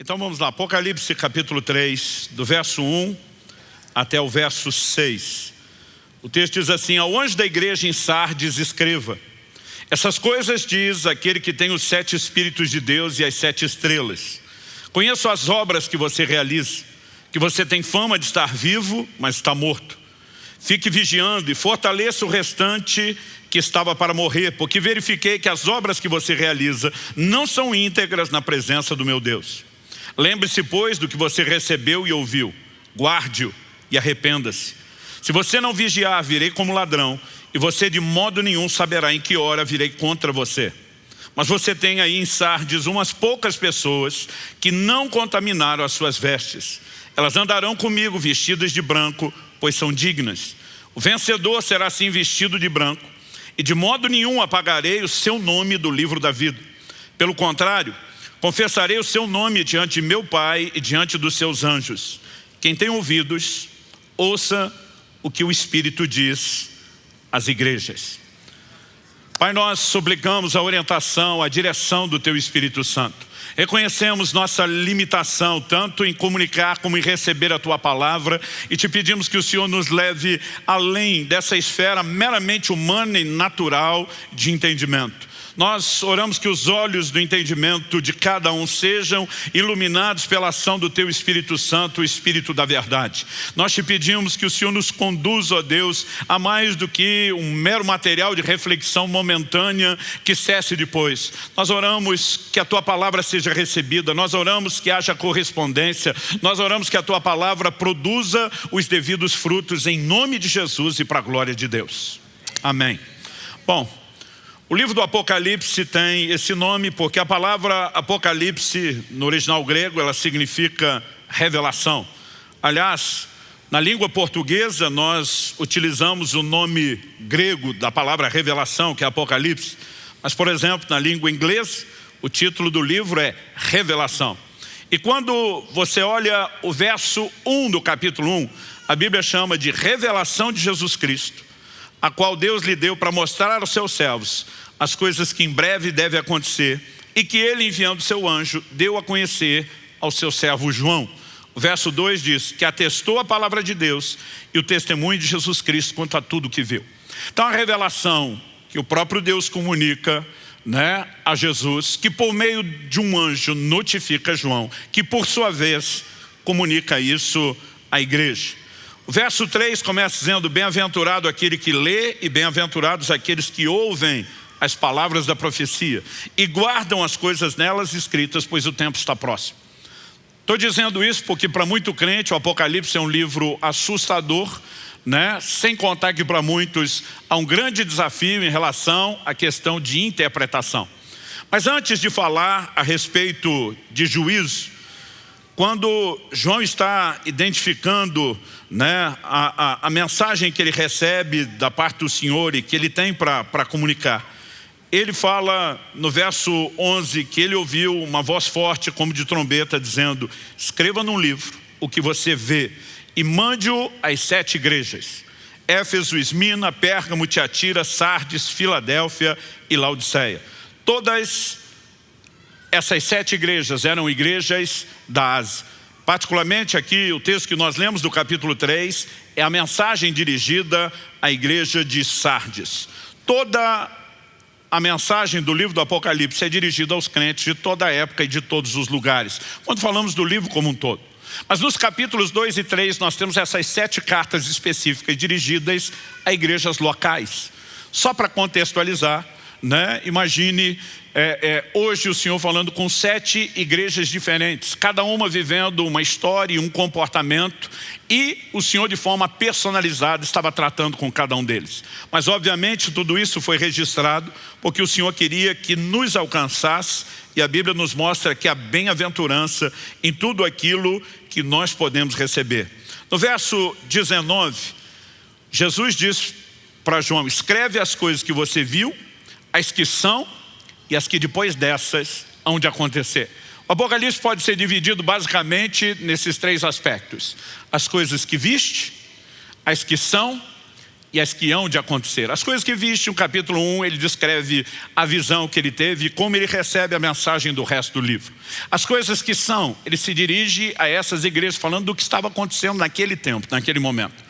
Então vamos lá, Apocalipse capítulo 3, do verso 1 até o verso 6. O texto diz assim, ao anjo da igreja em Sardes escreva, essas coisas diz aquele que tem os sete Espíritos de Deus e as sete estrelas. Conheço as obras que você realiza, que você tem fama de estar vivo, mas está morto. Fique vigiando e fortaleça o restante que estava para morrer, porque verifiquei que as obras que você realiza não são íntegras na presença do meu Deus. Lembre-se, pois, do que você recebeu e ouviu. Guarde-o e arrependa-se. Se você não vigiar, virei como ladrão, e você de modo nenhum saberá em que hora virei contra você. Mas você tem aí em Sardes umas poucas pessoas que não contaminaram as suas vestes. Elas andarão comigo vestidas de branco, pois são dignas. O vencedor será assim vestido de branco, e de modo nenhum apagarei o seu nome do livro da vida. Pelo contrário, Confessarei o seu nome diante de meu Pai e diante dos seus anjos. Quem tem ouvidos, ouça o que o Espírito diz às igrejas. Pai, nós suplicamos a orientação, a direção do Teu Espírito Santo. Reconhecemos nossa limitação, tanto em comunicar como em receber a Tua Palavra, e te pedimos que o Senhor nos leve além dessa esfera meramente humana e natural de entendimento. Nós oramos que os olhos do entendimento de cada um sejam iluminados pela ação do Teu Espírito Santo, o Espírito da verdade. Nós te pedimos que o Senhor nos conduza, ó Deus, a mais do que um mero material de reflexão momentânea que cesse depois. Nós oramos que a Tua palavra seja recebida, nós oramos que haja correspondência, nós oramos que a Tua palavra produza os devidos frutos em nome de Jesus e para a glória de Deus. Amém. Bom, o livro do Apocalipse tem esse nome porque a palavra Apocalipse, no original grego, ela significa revelação. Aliás, na língua portuguesa, nós utilizamos o nome grego da palavra revelação, que é Apocalipse. Mas, por exemplo, na língua inglesa, o título do livro é Revelação. E quando você olha o verso 1 do capítulo 1, a Bíblia chama de revelação de Jesus Cristo, a qual Deus lhe deu para mostrar aos seus servos as coisas que em breve devem acontecer e que ele, enviando seu anjo, deu a conhecer ao seu servo João. O verso 2 diz que atestou a palavra de Deus e o testemunho de Jesus Cristo quanto a tudo que viu. Então a revelação que o próprio Deus comunica né, a Jesus, que por meio de um anjo notifica João, que por sua vez comunica isso à igreja. O verso 3 começa dizendo, bem-aventurado aquele que lê e bem-aventurados aqueles que ouvem as palavras da profecia e guardam as coisas nelas escritas, pois o tempo está próximo. Estou dizendo isso porque para muito crente o Apocalipse é um livro assustador, né? sem contar que para muitos há um grande desafio em relação à questão de interpretação. Mas antes de falar a respeito de juízo, quando João está identificando né, a, a, a mensagem que ele recebe da parte do Senhor e que ele tem para comunicar, ele fala no verso 11 que ele ouviu uma voz forte como de trombeta dizendo escreva num livro o que você vê e mande-o às sete igrejas. Éfeso, Esmina, Pérgamo, Tiatira, Sardes, Filadélfia e Laodiceia. Todas essas sete igrejas eram igrejas da Ásia. Particularmente aqui o texto que nós lemos do capítulo 3 é a mensagem dirigida à igreja de Sardes. Toda a mensagem do livro do Apocalipse é dirigida aos crentes de toda a época e de todos os lugares. Quando falamos do livro como um todo. Mas nos capítulos 2 e 3 nós temos essas sete cartas específicas dirigidas a igrejas locais. Só para contextualizar, né? imagine é, é, hoje o Senhor falando com sete igrejas diferentes, cada uma vivendo uma história e um comportamento, e o Senhor de forma personalizada estava tratando com cada um deles. Mas obviamente tudo isso foi registrado porque o Senhor queria que nos alcançasse, e a Bíblia nos mostra que a bem-aventurança em tudo aquilo que nós podemos receber. No verso 19, Jesus diz para João, escreve as coisas que você viu, as que são e as que depois dessas hão de acontecer. O Apocalipse pode ser dividido basicamente nesses três aspectos. As coisas que viste, as que são e as que hão de acontecer. As coisas que viste, no capítulo 1, ele descreve a visão que ele teve e como ele recebe a mensagem do resto do livro. As coisas que são, ele se dirige a essas igrejas falando do que estava acontecendo naquele tempo, naquele momento.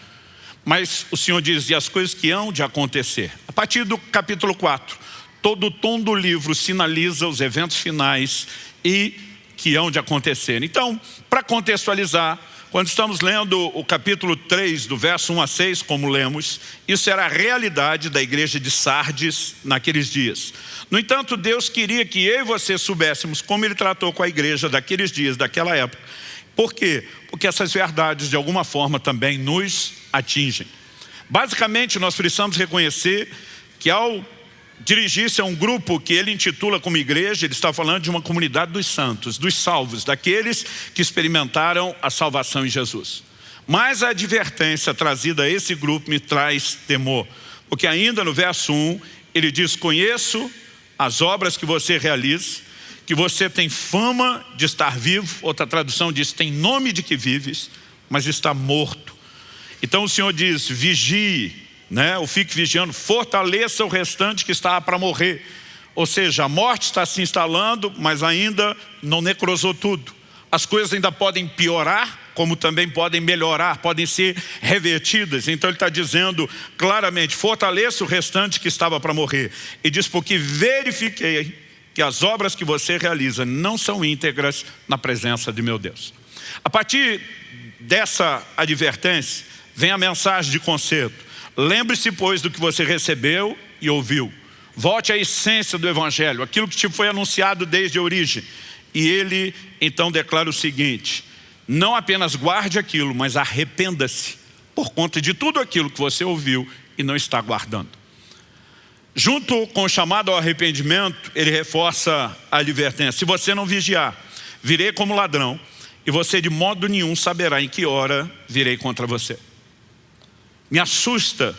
Mas o Senhor diz, e as coisas que hão de acontecer. A partir do capítulo 4, todo o tom do livro sinaliza os eventos finais e que hão de acontecer. Então, para contextualizar, quando estamos lendo o capítulo 3, do verso 1 a 6, como lemos, isso era a realidade da igreja de Sardes naqueles dias. No entanto, Deus queria que eu e você soubéssemos como Ele tratou com a igreja daqueles dias, daquela época. Por quê? Porque essas verdades, de alguma forma, também nos atingem. Basicamente, nós precisamos reconhecer que ao dirigir-se a um grupo que ele intitula como igreja, ele está falando de uma comunidade dos santos, dos salvos, daqueles que experimentaram a salvação em Jesus. Mas a advertência trazida a esse grupo me traz temor, porque ainda no verso 1, ele diz, conheço as obras que você realiza, que você tem fama de estar vivo, outra tradução diz, tem nome de que vives, mas está morto. Então o Senhor diz, vigie, né? ou fique vigiando, fortaleça o restante que está para morrer. Ou seja, a morte está se instalando, mas ainda não necrosou tudo. As coisas ainda podem piorar, como também podem melhorar, podem ser revertidas. Então ele está dizendo claramente, fortaleça o restante que estava para morrer. E diz, porque verifiquei que as obras que você realiza não são íntegras na presença de meu Deus. A partir dessa advertência, vem a mensagem de conserto. Lembre-se, pois, do que você recebeu e ouviu. Volte à essência do Evangelho, aquilo que te foi anunciado desde a origem. E ele então declara o seguinte, não apenas guarde aquilo, mas arrependa-se por conta de tudo aquilo que você ouviu e não está guardando. Junto com o chamado ao arrependimento, ele reforça a advertência. Se você não vigiar, virei como ladrão, e você de modo nenhum saberá em que hora virei contra você. Me assusta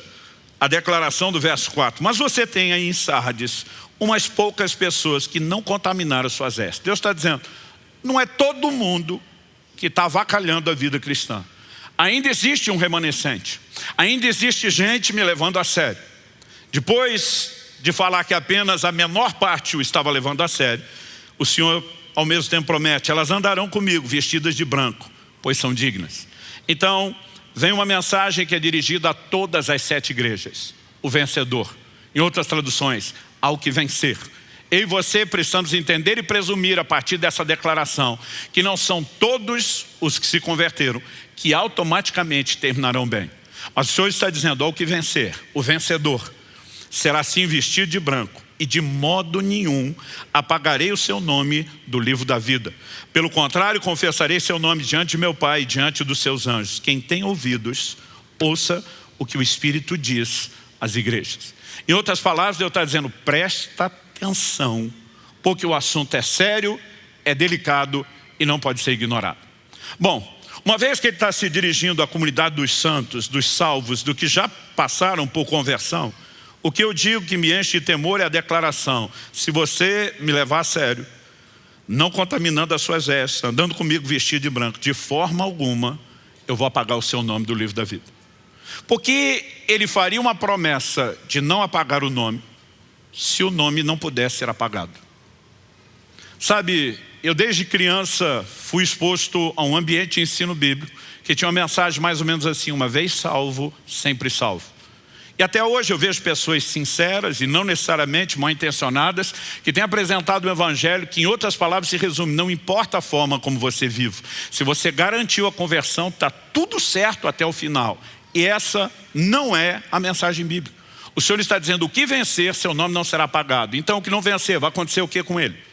a declaração do verso 4. Mas você tem aí em Sardes umas poucas pessoas que não contaminaram suas vestes. Deus está dizendo, não é todo mundo que está avacalhando a vida cristã. Ainda existe um remanescente. Ainda existe gente me levando a sério. Depois de falar que apenas a menor parte o estava levando a sério, o Senhor ao mesmo tempo promete, elas andarão comigo vestidas de branco, pois são dignas. Então, vem uma mensagem que é dirigida a todas as sete igrejas. O vencedor. Em outras traduções, ao que vencer. Eu e você precisamos entender e presumir a partir dessa declaração que não são todos os que se converteram que automaticamente terminarão bem. Mas o Senhor está dizendo ao que vencer, o vencedor será assim vestido de branco e de modo nenhum apagarei o seu nome do livro da vida. Pelo contrário, confessarei seu nome diante de meu Pai e diante dos seus anjos. Quem tem ouvidos, ouça o que o Espírito diz às igrejas. Em outras palavras, Deus está dizendo, presta atenção, porque o assunto é sério, é delicado e não pode ser ignorado. Bom, uma vez que ele está se dirigindo à comunidade dos santos, dos salvos, do que já passaram por conversão, o que eu digo que me enche de temor é a declaração. Se você me levar a sério, não contaminando as suas vestes, andando comigo vestido de branco, de forma alguma, eu vou apagar o seu nome do livro da vida. Porque ele faria uma promessa de não apagar o nome, se o nome não pudesse ser apagado. Sabe, eu desde criança fui exposto a um ambiente de ensino bíblico que tinha uma mensagem mais ou menos assim, uma vez salvo, sempre salvo. E até hoje eu vejo pessoas sinceras e não necessariamente mal intencionadas que têm apresentado um evangelho que em outras palavras se resume, não importa a forma como você vive. Se você garantiu a conversão, está tudo certo até o final. E essa não é a mensagem bíblica. O Senhor está dizendo, o que vencer, seu nome não será apagado. Então o que não vencer, vai acontecer o que com ele?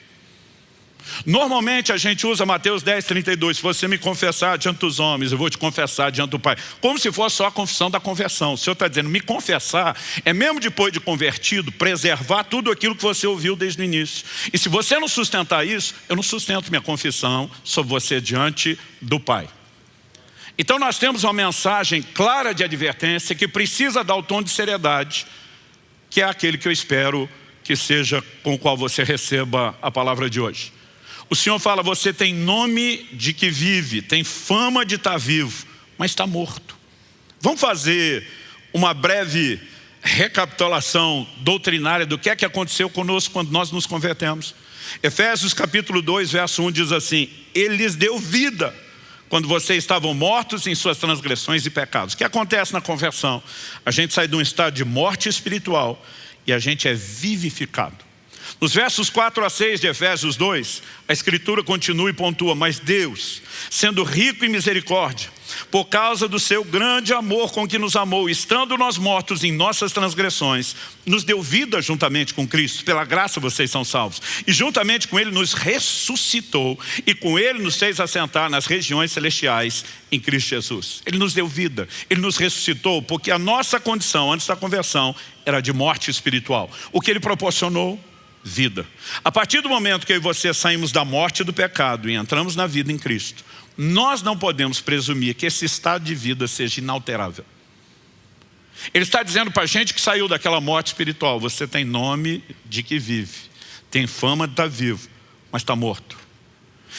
Normalmente a gente usa Mateus 10, 32, se você me confessar diante dos homens, eu vou te confessar diante do Pai. Como se fosse só a confissão da conversão. O Senhor está dizendo, me confessar é mesmo depois de convertido, preservar tudo aquilo que você ouviu desde o início. E se você não sustentar isso, eu não sustento minha confissão sobre você diante do Pai. Então nós temos uma mensagem clara de advertência que precisa dar o tom de seriedade, que é aquele que eu espero que seja com o qual você receba a palavra de hoje. O Senhor fala, você tem nome de que vive, tem fama de estar vivo, mas está morto. Vamos fazer uma breve recapitulação doutrinária do que é que aconteceu conosco quando nós nos convertemos. Efésios capítulo 2, verso 1 diz assim, Ele lhes deu vida quando vocês estavam mortos em suas transgressões e pecados. O que acontece na conversão? A gente sai de um estado de morte espiritual e a gente é vivificado. Nos versos 4 a 6 de Efésios 2, a escritura continua e pontua, mas Deus, sendo rico em misericórdia, por causa do seu grande amor com que nos amou, estando nós mortos em nossas transgressões, nos deu vida juntamente com Cristo, pela graça vocês são salvos, e juntamente com Ele nos ressuscitou, e com Ele nos fez assentar nas regiões celestiais em Cristo Jesus. Ele nos deu vida, Ele nos ressuscitou, porque a nossa condição antes da conversão era de morte espiritual. O que Ele proporcionou? Vida. A partir do momento que eu e você saímos da morte do pecado e entramos na vida em Cristo, nós não podemos presumir que esse estado de vida seja inalterável. Ele está dizendo para a gente que saiu daquela morte espiritual, você tem nome de que vive, tem fama de estar vivo, mas está morto.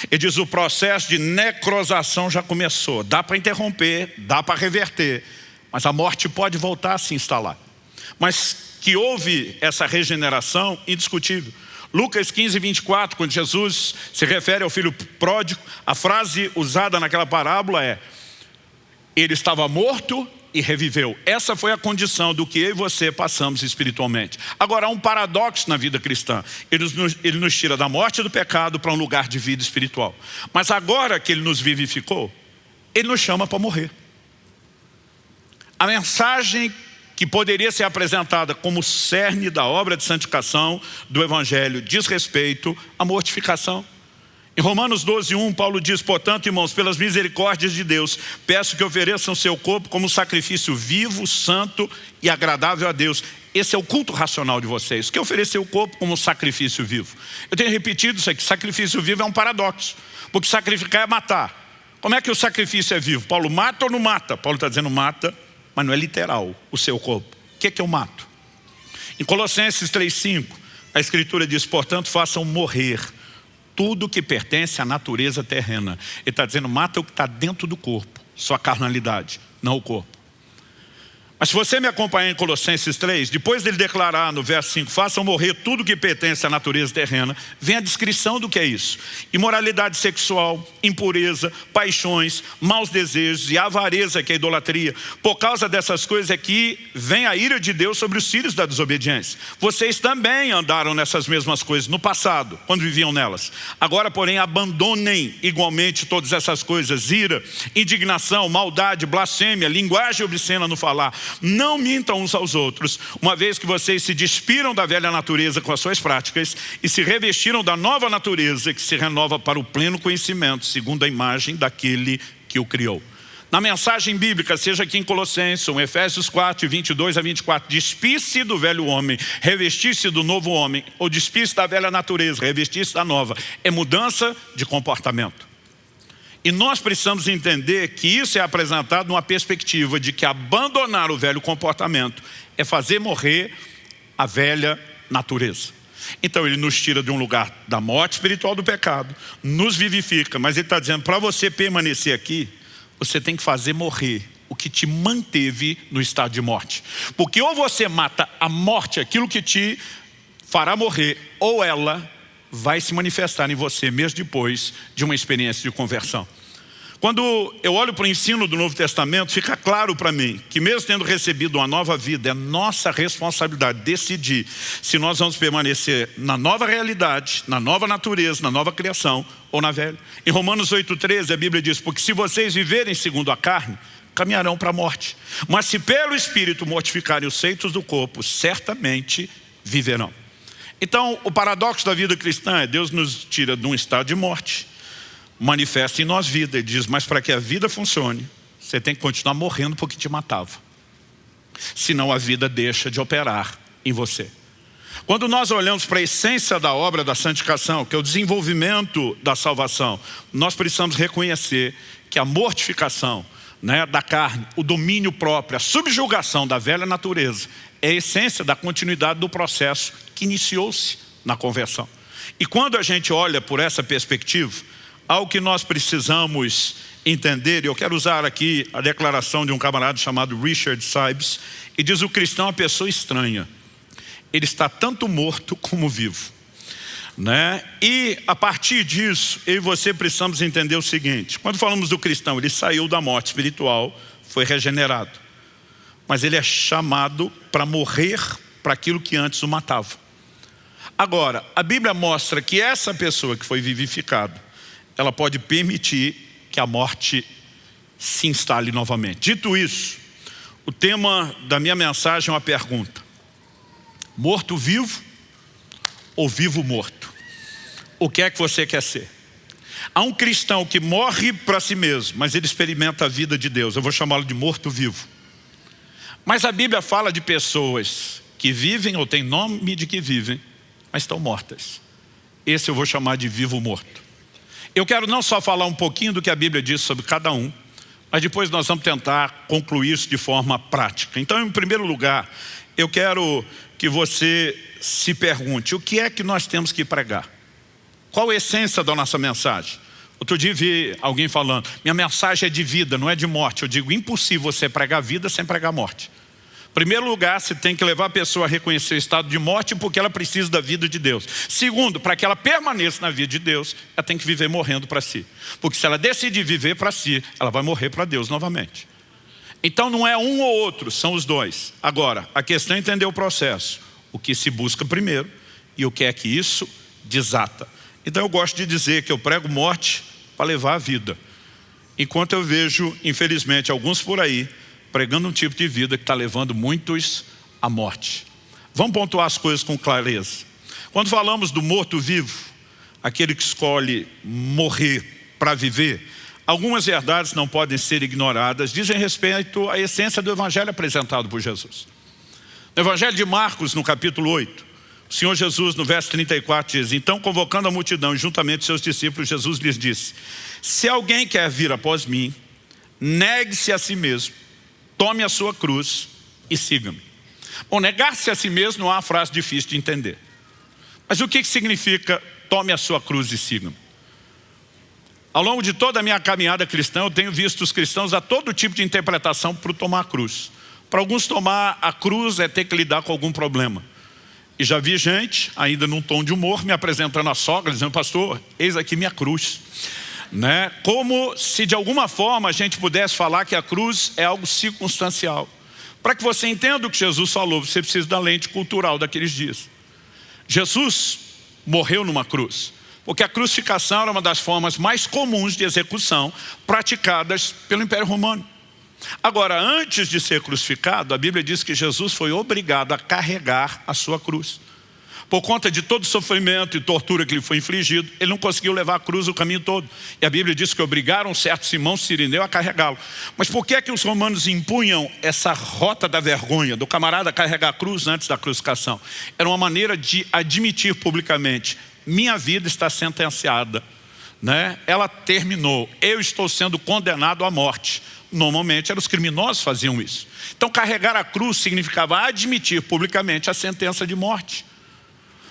Ele diz, o processo de necrosação já começou, dá para interromper, dá para reverter, mas a morte pode voltar a se instalar. Mas que houve essa regeneração indiscutível. Lucas 15, 24, quando Jesus se refere ao filho pródigo, a frase usada naquela parábola é ele estava morto e reviveu. Essa foi a condição do que eu e você passamos espiritualmente. Agora, há um paradoxo na vida cristã. Ele nos, ele nos tira da morte do pecado para um lugar de vida espiritual. Mas agora que Ele nos vivificou, Ele nos chama para morrer. A mensagem que poderia ser apresentada como cerne da obra de santificação do Evangelho, diz respeito à mortificação. Em Romanos 12, 1, Paulo diz, portanto, irmãos, pelas misericórdias de Deus, peço que ofereçam seu corpo como sacrifício vivo, santo e agradável a Deus. Esse é o culto racional de vocês, que é oferecer o corpo como sacrifício vivo. Eu tenho repetido isso aqui, sacrifício vivo é um paradoxo, porque sacrificar é matar. Como é que o sacrifício é vivo? Paulo mata ou não mata? Paulo está dizendo mata, mas não é literal o seu corpo. O que é que eu mato? Em Colossenses 3,5, a Escritura diz, portanto, façam morrer tudo que pertence à natureza terrena. Ele está dizendo, mata o que está dentro do corpo, sua carnalidade, não o corpo. Mas se você me acompanhar em Colossenses 3, depois dele declarar no verso 5, façam morrer tudo que pertence à natureza terrena, vem a descrição do que é isso. Imoralidade sexual, impureza, paixões, maus desejos e avareza, que é idolatria. Por causa dessas coisas é que vem a ira de Deus sobre os filhos da desobediência. Vocês também andaram nessas mesmas coisas no passado, quando viviam nelas. Agora, porém, abandonem igualmente todas essas coisas, ira, indignação, maldade, blasfêmia, linguagem obscena no falar não mintam uns aos outros, uma vez que vocês se despiram da velha natureza com as suas práticas e se revestiram da nova natureza que se renova para o pleno conhecimento, segundo a imagem daquele que o criou. Na mensagem bíblica, seja aqui em Colossenses, em Efésios 4, 22 a 24, despisse do velho homem, revestisse do novo homem, ou despisse da velha natureza, revestisse da nova. É mudança de comportamento. E nós precisamos entender que isso é apresentado numa perspectiva de que abandonar o velho comportamento é fazer morrer a velha natureza. Então ele nos tira de um lugar da morte espiritual do pecado, nos vivifica, mas ele está dizendo, para você permanecer aqui, você tem que fazer morrer o que te manteve no estado de morte. Porque ou você mata a morte, aquilo que te fará morrer, ou ela vai se manifestar em você mesmo depois de uma experiência de conversão. Quando eu olho para o ensino do Novo Testamento, fica claro para mim que mesmo tendo recebido uma nova vida, é nossa responsabilidade decidir se nós vamos permanecer na nova realidade, na nova natureza, na nova criação ou na velha. Em Romanos 8,13 a Bíblia diz, porque se vocês viverem segundo a carne, caminharão para a morte. Mas se pelo Espírito mortificarem os feitos do corpo, certamente viverão. Então, o paradoxo da vida cristã é Deus nos tira de um estado de morte, manifesta em nós vida. Ele diz, mas para que a vida funcione, você tem que continuar morrendo porque te matava. Senão a vida deixa de operar em você. Quando nós olhamos para a essência da obra da santificação, que é o desenvolvimento da salvação, nós precisamos reconhecer que a mortificação né, da carne, o domínio próprio, a subjugação da velha natureza, é a essência da continuidade do processo que iniciou-se na conversão. E quando a gente olha por essa perspectiva, algo que nós precisamos entender, e eu quero usar aqui a declaração de um camarada chamado Richard Sibes, e diz o cristão é uma pessoa estranha. Ele está tanto morto como vivo. Né? E a partir disso, eu e você precisamos entender o seguinte, quando falamos do cristão, ele saiu da morte espiritual, foi regenerado. Mas ele é chamado para morrer para aquilo que antes o matava. Agora, a Bíblia mostra que essa pessoa que foi vivificada, ela pode permitir que a morte se instale novamente. Dito isso, o tema da minha mensagem é uma pergunta. Morto-vivo ou vivo-morto? O que é que você quer ser? Há um cristão que morre para si mesmo, mas ele experimenta a vida de Deus. Eu vou chamá-lo de morto-vivo. Mas a Bíblia fala de pessoas que vivem ou têm nome de que vivem, mas estão mortas. Esse eu vou chamar de vivo-morto. Eu quero não só falar um pouquinho do que a Bíblia diz sobre cada um, mas depois nós vamos tentar concluir isso de forma prática. Então, em primeiro lugar, eu quero que você se pergunte, o que é que nós temos que pregar? Qual a essência da nossa mensagem? Outro dia vi alguém falando, minha mensagem é de vida, não é de morte. Eu digo, impossível você pregar vida sem pregar morte. Primeiro lugar, você tem que levar a pessoa a reconhecer o estado de morte porque ela precisa da vida de Deus. Segundo, para que ela permaneça na vida de Deus, ela tem que viver morrendo para si. Porque se ela decidir viver para si, ela vai morrer para Deus novamente. Então não é um ou outro, são os dois. Agora, a questão é entender o processo. O que se busca primeiro e o que é que isso desata. Então eu gosto de dizer que eu prego morte para levar a vida. Enquanto eu vejo, infelizmente, alguns por aí pregando um tipo de vida que está levando muitos à morte. Vamos pontuar as coisas com clareza. Quando falamos do morto-vivo, aquele que escolhe morrer para viver, algumas verdades não podem ser ignoradas, dizem respeito à essência do evangelho apresentado por Jesus. No evangelho de Marcos, no capítulo 8, o Senhor Jesus, no verso 34, diz, Então, convocando a multidão, juntamente seus discípulos, Jesus lhes disse, Se alguém quer vir após mim, negue-se a si mesmo, tome a sua cruz e siga-me. Bom, negar-se a si mesmo não é uma frase difícil de entender. Mas o que significa tome a sua cruz e siga-me? Ao longo de toda a minha caminhada cristã, eu tenho visto os cristãos a todo tipo de interpretação para tomar a cruz. Para alguns tomar a cruz é ter que lidar com algum problema. E já vi gente, ainda num tom de humor, me apresentando a sogra, dizendo, pastor, eis aqui minha cruz né? como se de alguma forma a gente pudesse falar que a cruz é algo circunstancial. Para que você entenda o que Jesus falou, você precisa da lente cultural daqueles dias. Jesus morreu numa cruz, porque a crucificação era uma das formas mais comuns de execução praticadas pelo Império Romano. Agora, antes de ser crucificado, a Bíblia diz que Jesus foi obrigado a carregar a sua cruz por conta de todo o sofrimento e tortura que lhe foi infligido, ele não conseguiu levar a cruz o caminho todo. E a Bíblia diz que obrigaram certo Simão Sirineu a carregá-lo. Mas por que é que os romanos impunham essa rota da vergonha, do camarada carregar a cruz antes da crucificação? Era uma maneira de admitir publicamente, minha vida está sentenciada, né? ela terminou, eu estou sendo condenado à morte. Normalmente eram os criminosos que faziam isso. Então carregar a cruz significava admitir publicamente a sentença de morte.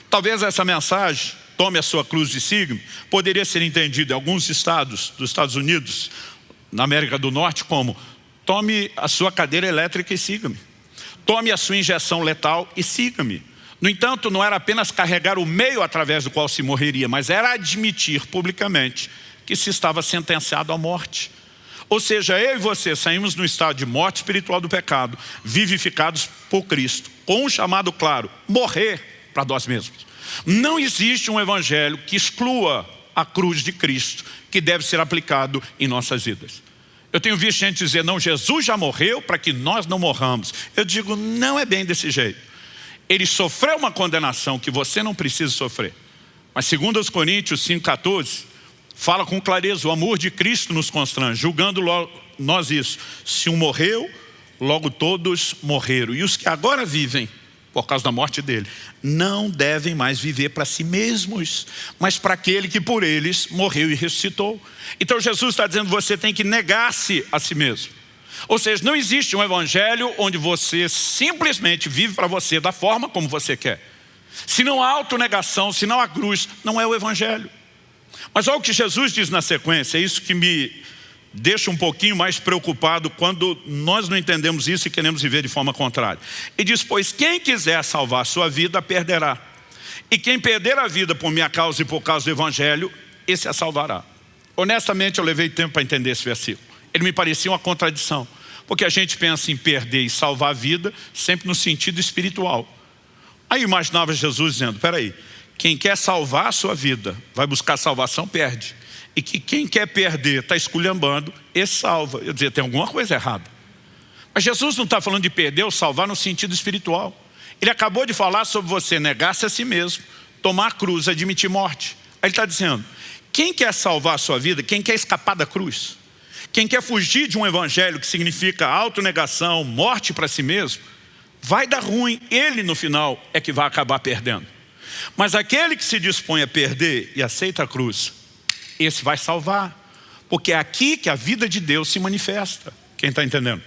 Talvez essa mensagem, tome a sua cruz e siga poderia ser entendida em alguns estados dos Estados Unidos, na América do Norte, como tome a sua cadeira elétrica e siga-me. Tome a sua injeção letal e siga-me. No entanto, não era apenas carregar o meio através do qual se morreria, mas era admitir publicamente que se estava sentenciado à morte. Ou seja, eu e você saímos no estado de morte espiritual do pecado, vivificados por Cristo, com um chamado claro, morrer para nós mesmos. Não existe um evangelho que exclua a cruz de Cristo, que deve ser aplicado em nossas vidas. Eu tenho visto gente dizer, não, Jesus já morreu para que nós não morramos. Eu digo, não é bem desse jeito. Ele sofreu uma condenação que você não precisa sofrer. Mas segundo os Coríntios 5,14, fala com clareza, o amor de Cristo nos constrange, julgando nós isso. Se um morreu, logo todos morreram. E os que agora vivem, por causa da morte dele, não devem mais viver para si mesmos, mas para aquele que por eles morreu e ressuscitou. Então Jesus está dizendo, você tem que negar-se a si mesmo. Ou seja, não existe um evangelho onde você simplesmente vive para você da forma como você quer. Se não há autonegação, se não há cruz, não é o evangelho. Mas olha o que Jesus diz na sequência, é isso que me deixa um pouquinho mais preocupado quando nós não entendemos isso e queremos viver de forma contrária. E diz, pois quem quiser salvar sua vida, perderá. E quem perder a vida por minha causa e por causa do Evangelho, esse a salvará. Honestamente, eu levei tempo para entender esse versículo. Ele me parecia uma contradição. Porque a gente pensa em perder e salvar a vida sempre no sentido espiritual. Aí imaginava Jesus dizendo, peraí, quem quer salvar a sua vida, vai buscar salvação, perde e que quem quer perder está esculhambando, esse salva. Eu dizia, tem alguma coisa errada. Mas Jesus não está falando de perder ou salvar no sentido espiritual. Ele acabou de falar sobre você negar-se a si mesmo, tomar a cruz, admitir morte. Aí ele está dizendo, quem quer salvar a sua vida, quem quer escapar da cruz, quem quer fugir de um evangelho que significa autonegação, morte para si mesmo, vai dar ruim, ele no final é que vai acabar perdendo. Mas aquele que se dispõe a perder e aceita a cruz, esse vai salvar. Porque é aqui que a vida de Deus se manifesta. Quem está entendendo?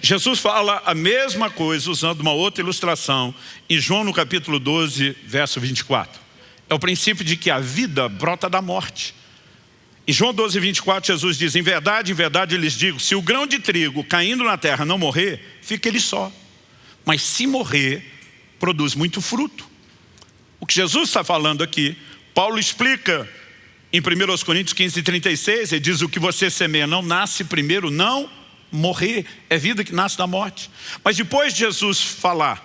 Jesus fala a mesma coisa usando uma outra ilustração em João no capítulo 12, verso 24. É o princípio de que a vida brota da morte. Em João 12, 24, Jesus diz, em verdade, em verdade eu lhes digo, se o grão de trigo caindo na terra não morrer, fica ele só. Mas se morrer, produz muito fruto. O que Jesus está falando aqui, Paulo explica em 1 Coríntios 15, 36, ele diz o que você semeia não nasce primeiro, não morrer. É vida que nasce da morte. Mas depois de Jesus falar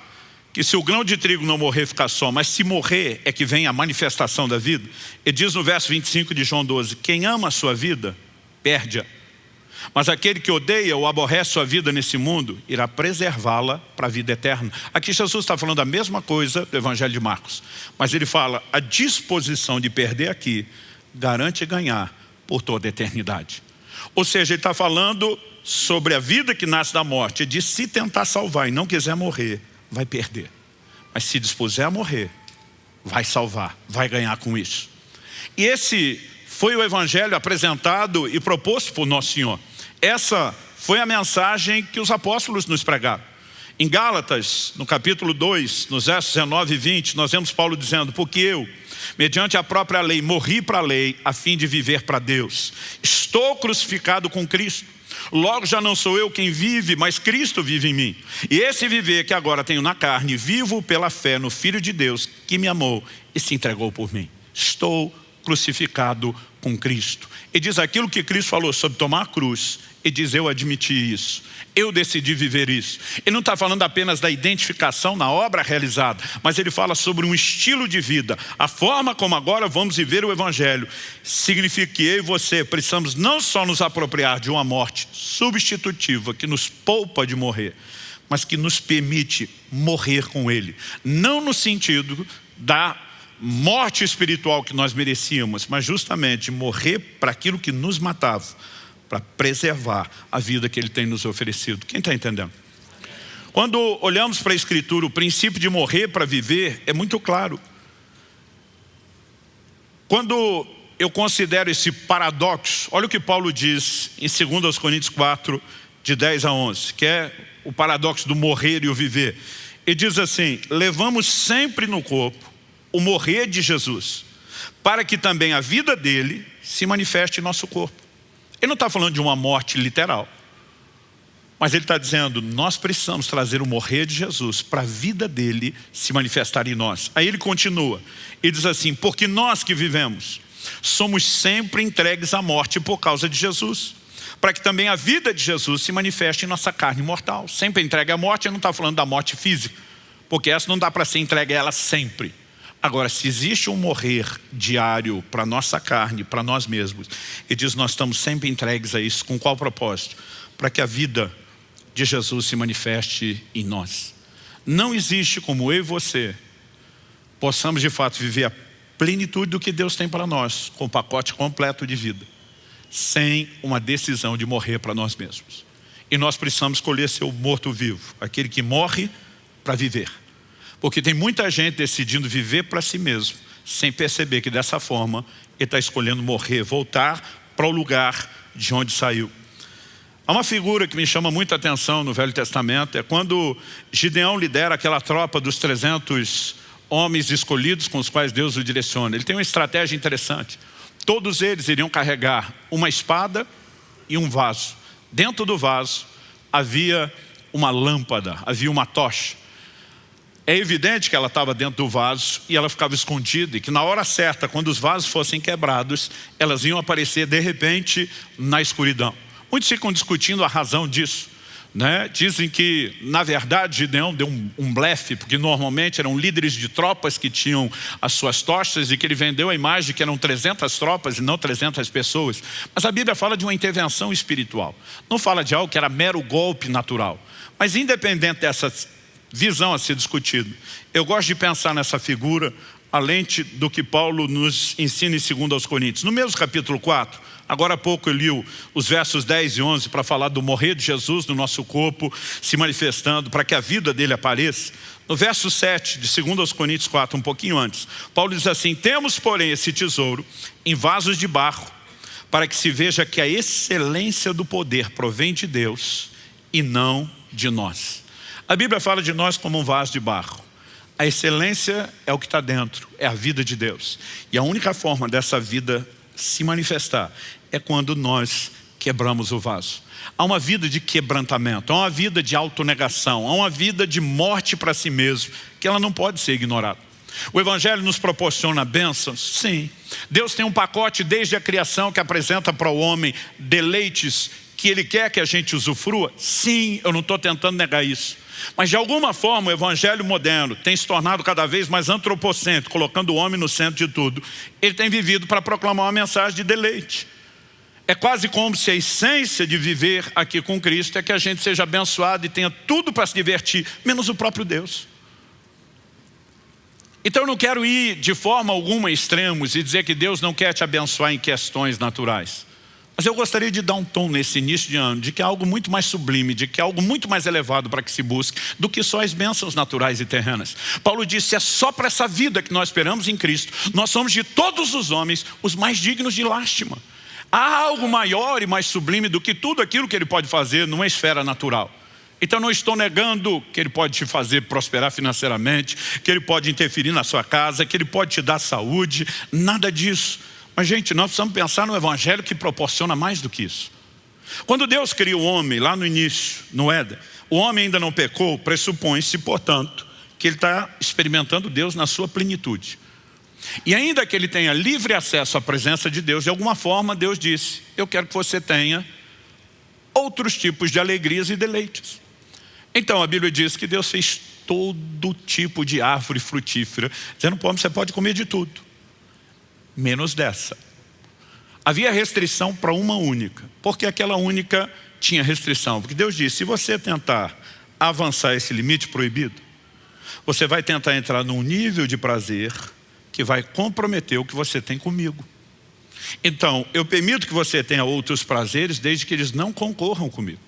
que se o grão de trigo não morrer, fica só, mas se morrer é que vem a manifestação da vida, ele diz no verso 25 de João 12, quem ama a sua vida, perde-a. Mas aquele que odeia ou aborrece sua vida nesse mundo, irá preservá-la para a vida eterna. Aqui Jesus está falando a mesma coisa do Evangelho de Marcos. Mas ele fala, a disposição de perder aqui garante ganhar por toda a eternidade. Ou seja, ele está falando sobre a vida que nasce da morte. Diz, se tentar salvar e não quiser morrer, vai perder. Mas se dispuser a morrer, vai salvar, vai ganhar com isso. E esse foi o evangelho apresentado e proposto por Nosso Senhor. Essa foi a mensagem que os apóstolos nos pregaram. Em Gálatas, no capítulo 2, nos versos 19 e 20, nós vemos Paulo dizendo, porque eu, mediante a própria lei, morri para a lei, a fim de viver para Deus. Estou crucificado com Cristo. Logo já não sou eu quem vive, mas Cristo vive em mim. E esse viver que agora tenho na carne, vivo pela fé no Filho de Deus, que me amou e se entregou por mim. Estou crucificado com Cristo. E diz aquilo que Cristo falou sobre tomar a cruz e diz, eu admiti isso, eu decidi viver isso. Ele não está falando apenas da identificação na obra realizada, mas ele fala sobre um estilo de vida, a forma como agora vamos viver o Evangelho. Significa que eu e você precisamos não só nos apropriar de uma morte substitutiva, que nos poupa de morrer, mas que nos permite morrer com Ele. Não no sentido da morte espiritual que nós merecíamos, mas justamente morrer para aquilo que nos matava para preservar a vida que Ele tem nos oferecido. Quem está entendendo? Quando olhamos para a Escritura, o princípio de morrer para viver é muito claro. Quando eu considero esse paradoxo, olha o que Paulo diz em 2 Coríntios 4, de 10 a 11, que é o paradoxo do morrer e o viver. Ele diz assim, levamos sempre no corpo o morrer de Jesus, para que também a vida dele se manifeste em nosso corpo. Ele não está falando de uma morte literal. Mas ele está dizendo, nós precisamos trazer o morrer de Jesus para a vida dele se manifestar em nós. Aí ele continua, ele diz assim, porque nós que vivemos, somos sempre entregues à morte por causa de Jesus, para que também a vida de Jesus se manifeste em nossa carne mortal. Sempre entregue à morte, ele não está falando da morte física, porque essa não dá para ser entregue a ela sempre. Agora, se existe um morrer diário para nossa carne, para nós mesmos, e diz nós estamos sempre entregues a isso, com qual propósito? Para que a vida de Jesus se manifeste em nós. Não existe como eu e você possamos de fato viver a plenitude do que Deus tem para nós, com o pacote completo de vida, sem uma decisão de morrer para nós mesmos. E nós precisamos escolher ser o morto-vivo, aquele que morre para viver. Porque tem muita gente decidindo viver para si mesmo, sem perceber que dessa forma ele está escolhendo morrer, voltar para o lugar de onde saiu. Há uma figura que me chama muita atenção no Velho Testamento, é quando Gideão lidera aquela tropa dos 300 homens escolhidos com os quais Deus o direciona. Ele tem uma estratégia interessante. Todos eles iriam carregar uma espada e um vaso. Dentro do vaso havia uma lâmpada, havia uma tocha. É evidente que ela estava dentro do vaso e ela ficava escondida e que na hora certa, quando os vasos fossem quebrados, elas iam aparecer de repente na escuridão. Muitos ficam discutindo a razão disso. Né? Dizem que, na verdade, Gideão deu um, um blefe, porque normalmente eram líderes de tropas que tinham as suas tochas e que ele vendeu a imagem que eram 300 tropas e não 300 pessoas. Mas a Bíblia fala de uma intervenção espiritual. Não fala de algo que era mero golpe natural. Mas independente dessa visão a ser discutida, eu gosto de pensar nessa figura a lente do que Paulo nos ensina em 2 Coríntios. No mesmo capítulo 4, agora há pouco eu li os versos 10 e 11 para falar do morrer de Jesus no nosso corpo, se manifestando para que a vida dele apareça. No verso 7 de 2 Coríntios 4, um pouquinho antes, Paulo diz assim, temos porém esse tesouro em vasos de barro, para que se veja que a excelência do poder provém de Deus e não de nós. A Bíblia fala de nós como um vaso de barro. A excelência é o que está dentro, é a vida de Deus. E a única forma dessa vida se manifestar é quando nós quebramos o vaso. Há uma vida de quebrantamento, há uma vida de autonegação, há uma vida de morte para si mesmo, que ela não pode ser ignorada. O Evangelho nos proporciona bênçãos? Sim. Deus tem um pacote desde a criação que apresenta para o homem deleites que Ele quer que a gente usufrua? Sim, eu não estou tentando negar isso. Mas de alguma forma o evangelho moderno tem se tornado cada vez mais antropocêntrico, colocando o homem no centro de tudo. Ele tem vivido para proclamar uma mensagem de deleite. É quase como se a essência de viver aqui com Cristo é que a gente seja abençoado e tenha tudo para se divertir, menos o próprio Deus. Então eu não quero ir de forma alguma extremos e dizer que Deus não quer te abençoar em questões naturais. Mas eu gostaria de dar um tom nesse início de ano, de que é algo muito mais sublime, de que é algo muito mais elevado para que se busque, do que só as bênçãos naturais e terrenas. Paulo disse, é só para essa vida que nós esperamos em Cristo. Nós somos de todos os homens os mais dignos de lástima. Há algo maior e mais sublime do que tudo aquilo que ele pode fazer numa esfera natural. Então não estou negando que ele pode te fazer prosperar financeiramente, que ele pode interferir na sua casa, que ele pode te dar saúde, nada disso. Mas, gente, nós precisamos pensar no Evangelho que proporciona mais do que isso. Quando Deus criou o homem, lá no início, no Éden, o homem ainda não pecou, pressupõe-se, portanto, que ele está experimentando Deus na sua plenitude. E ainda que ele tenha livre acesso à presença de Deus, de alguma forma Deus disse, eu quero que você tenha outros tipos de alegrias e deleites. Então a Bíblia diz que Deus fez todo tipo de árvore frutífera, dizendo, pô, você pode comer de tudo menos dessa. Havia restrição para uma única, porque aquela única tinha restrição. Porque Deus disse, se você tentar avançar esse limite proibido, você vai tentar entrar num nível de prazer que vai comprometer o que você tem comigo. Então, eu permito que você tenha outros prazeres desde que eles não concorram comigo.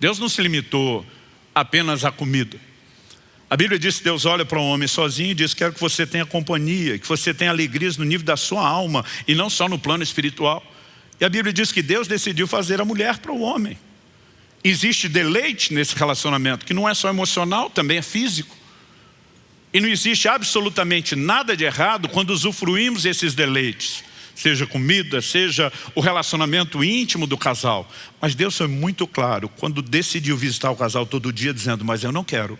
Deus não se limitou apenas à comida. A Bíblia diz que Deus olha para um homem sozinho e diz, quero que você tenha companhia, que você tenha alegrias no nível da sua alma e não só no plano espiritual. E a Bíblia diz que Deus decidiu fazer a mulher para o homem. Existe deleite nesse relacionamento, que não é só emocional, também é físico. E não existe absolutamente nada de errado quando usufruímos esses deleites. Seja comida, seja o relacionamento íntimo do casal. Mas Deus foi muito claro quando decidiu visitar o casal todo dia, dizendo, mas eu não quero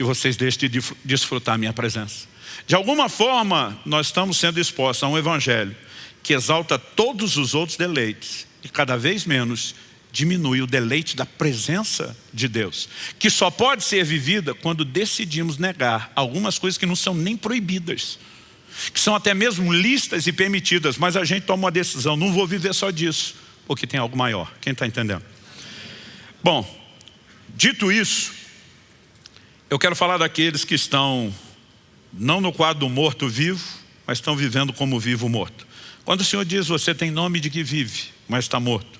que vocês deixem de desfrutar minha presença. De alguma forma, nós estamos sendo expostos a um evangelho que exalta todos os outros deleites e cada vez menos diminui o deleite da presença de Deus, que só pode ser vivida quando decidimos negar algumas coisas que não são nem proibidas, que são até mesmo listas e permitidas, mas a gente toma uma decisão, não vou viver só disso, porque tem algo maior. Quem está entendendo? Bom, dito isso, eu quero falar daqueles que estão não no quadro do morto-vivo, mas estão vivendo como vivo-morto. Quando o Senhor diz, você tem nome de que vive, mas está morto.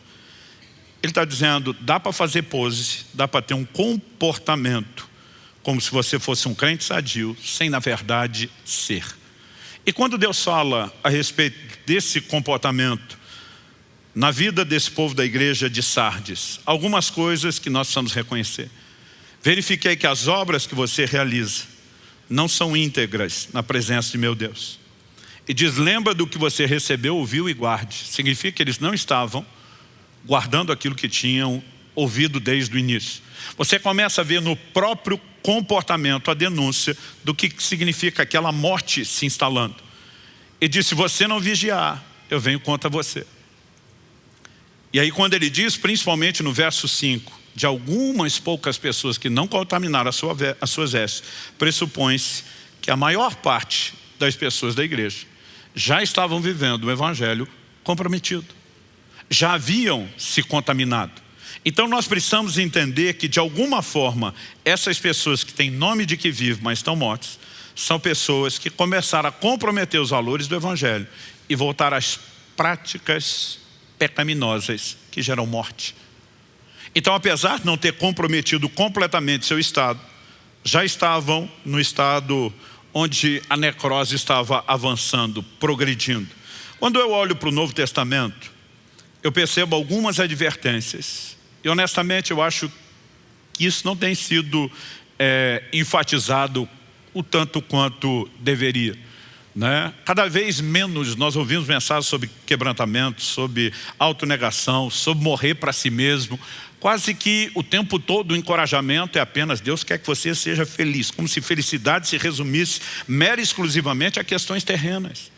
Ele está dizendo, dá para fazer pose, dá para ter um comportamento, como se você fosse um crente sadio, sem na verdade ser. E quando Deus fala a respeito desse comportamento, na vida desse povo da igreja de Sardes, algumas coisas que nós precisamos reconhecer. Verifiquei que as obras que você realiza não são íntegras na presença de meu Deus. E diz, lembra do que você recebeu, ouviu e guarde. Significa que eles não estavam guardando aquilo que tinham ouvido desde o início. Você começa a ver no próprio comportamento a denúncia do que significa aquela morte se instalando. E diz, se você não vigiar, eu venho contra você. E aí quando ele diz, principalmente no verso 5, de algumas poucas pessoas que não contaminaram sua, as suas vestes, pressupõe-se que a maior parte das pessoas da igreja já estavam vivendo o evangelho comprometido. Já haviam se contaminado. Então nós precisamos entender que de alguma forma essas pessoas que têm nome de que vivem, mas estão mortas, são pessoas que começaram a comprometer os valores do evangelho e voltar às práticas pecaminosas que geram morte. Então apesar de não ter comprometido completamente seu estado, já estavam no estado onde a necrose estava avançando, progredindo. Quando eu olho para o Novo Testamento, eu percebo algumas advertências. E honestamente eu acho que isso não tem sido é, enfatizado o tanto quanto deveria. Né? Cada vez menos nós ouvimos mensagens sobre quebrantamento, sobre autonegação, sobre morrer para si mesmo. Quase que o tempo todo o encorajamento é apenas Deus quer que você seja feliz, como se felicidade se resumisse mera e exclusivamente a questões terrenas.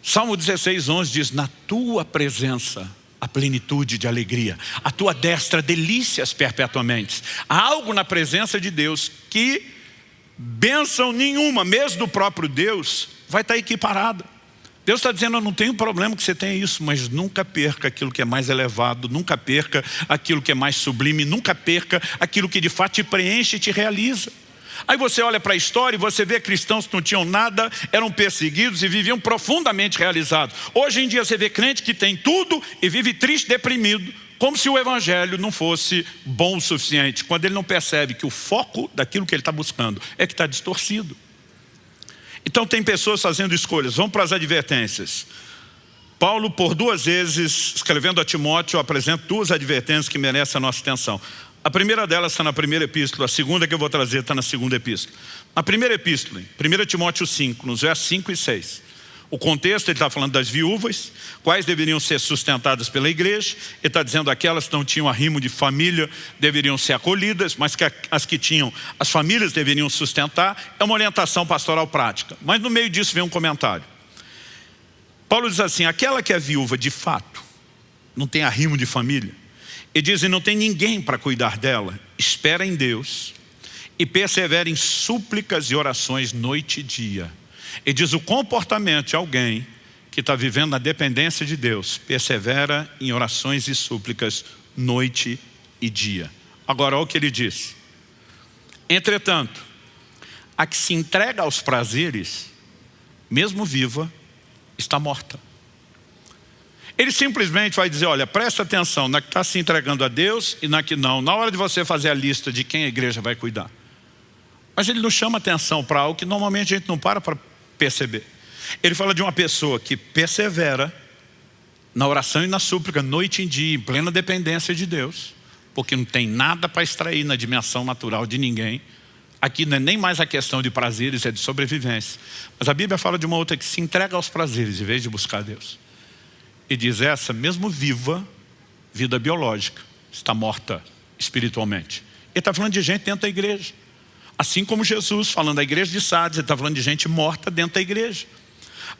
Salmo 16, 11 diz, na tua presença a plenitude de alegria, a tua destra delícias perpetuamente. Há algo na presença de Deus que bênção nenhuma, mesmo do próprio Deus, vai estar equiparada. Deus está dizendo, eu não tenho problema que você tenha isso, mas nunca perca aquilo que é mais elevado, nunca perca aquilo que é mais sublime, nunca perca aquilo que de fato te preenche e te realiza. Aí você olha para a história e você vê cristãos que não tinham nada, eram perseguidos e viviam profundamente realizados. Hoje em dia você vê crente que tem tudo e vive triste, deprimido, como se o evangelho não fosse bom o suficiente, quando ele não percebe que o foco daquilo que ele está buscando é que está distorcido. Então tem pessoas fazendo escolhas. Vamos para as advertências. Paulo, por duas vezes, escrevendo a Timóteo, apresenta duas advertências que merecem a nossa atenção. A primeira delas está na primeira epístola, a segunda que eu vou trazer está na segunda epístola. Na primeira epístola, 1 Timóteo 5, nos versos 5 e 6. O contexto, ele está falando das viúvas, quais deveriam ser sustentadas pela igreja. Ele está dizendo aquelas que não tinham arrimo de família deveriam ser acolhidas, mas que as que tinham, as famílias deveriam sustentar. É uma orientação pastoral prática. Mas no meio disso vem um comentário. Paulo diz assim, aquela que é viúva de fato, não tem arrimo de família, e dizem não tem ninguém para cuidar dela, espera em Deus e persevera em súplicas e orações noite e dia e diz o comportamento de alguém que está vivendo na dependência de Deus, persevera em orações e súplicas noite e dia. Agora, olha o que ele diz. Entretanto, a que se entrega aos prazeres, mesmo viva, está morta. Ele simplesmente vai dizer, olha, presta atenção na que está se entregando a Deus e na que não. Na hora de você fazer a lista de quem a igreja vai cuidar. Mas ele não chama atenção para algo que normalmente a gente não para para perceber. Ele fala de uma pessoa que persevera na oração e na súplica, noite em dia, em plena dependência de Deus, porque não tem nada para extrair na dimensão natural de ninguém. Aqui não é nem mais a questão de prazeres, é de sobrevivência. Mas a Bíblia fala de uma outra que se entrega aos prazeres, em vez de buscar Deus. E diz essa, mesmo viva, vida biológica, está morta espiritualmente. Ele está falando de gente dentro da igreja. Assim como Jesus, falando da igreja de Sardes, ele está falando de gente morta dentro da igreja.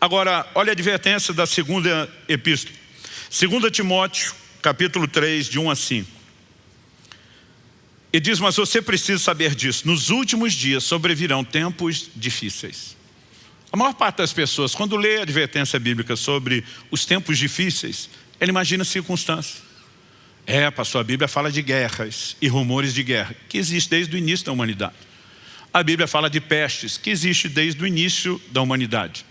Agora, olha a advertência da segunda epístola. 2 Timóteo, capítulo 3, de 1 a 5. E diz, mas você precisa saber disso. Nos últimos dias sobrevirão tempos difíceis. A maior parte das pessoas, quando lê a advertência bíblica sobre os tempos difíceis, ela imagina circunstâncias. É, pastor, a Bíblia fala de guerras e rumores de guerra, que existe desde o início da humanidade. A Bíblia fala de pestes, que existe desde o início da humanidade.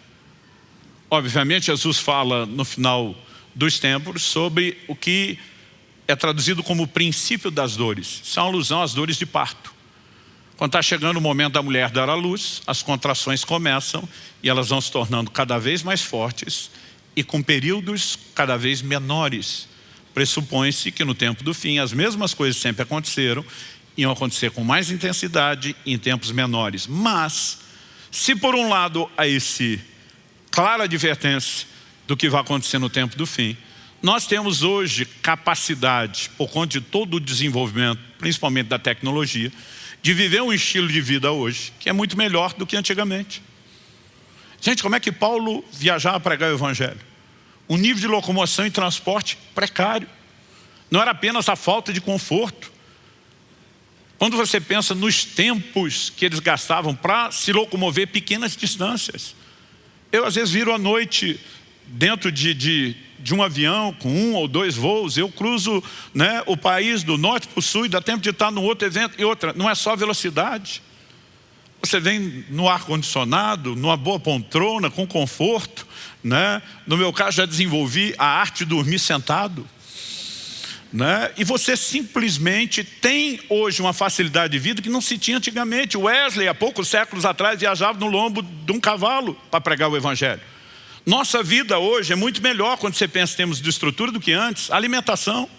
Obviamente, Jesus fala no final dos tempos sobre o que é traduzido como o princípio das dores. Isso é alusão às dores de parto. Quando está chegando o momento da mulher dar à luz, as contrações começam e elas vão se tornando cada vez mais fortes e com períodos cada vez menores. Pressupõe-se que no tempo do fim as mesmas coisas sempre aconteceram iam acontecer com mais intensidade em tempos menores. Mas, Se por um lado há esse clara advertência do que vai acontecer no tempo do fim, nós temos hoje capacidade, por conta de todo o desenvolvimento, principalmente da tecnologia, de viver um estilo de vida hoje que é muito melhor do que antigamente. Gente, como é que Paulo viajava a pregar o Evangelho? Um nível de locomoção e transporte precário. Não era apenas a falta de conforto. Quando você pensa nos tempos que eles gastavam para se locomover pequenas distâncias. Eu às vezes viro à noite dentro de, de, de, um avião com um ou dois voos, eu cruzo né, o país do norte para o sul e dá tempo de estar no outro evento e outra. Não é só velocidade. Você vem no ar-condicionado, numa boa poltrona, com conforto. Né? No meu caso, já desenvolvi a arte de dormir sentado. Né? E você simplesmente tem hoje uma facilidade de vida que não se tinha antigamente. Wesley, há poucos séculos atrás, viajava no lombo de um cavalo para pregar o Evangelho. Nossa vida hoje é muito melhor quando você pensa em termos de estrutura do que antes. Alimentação.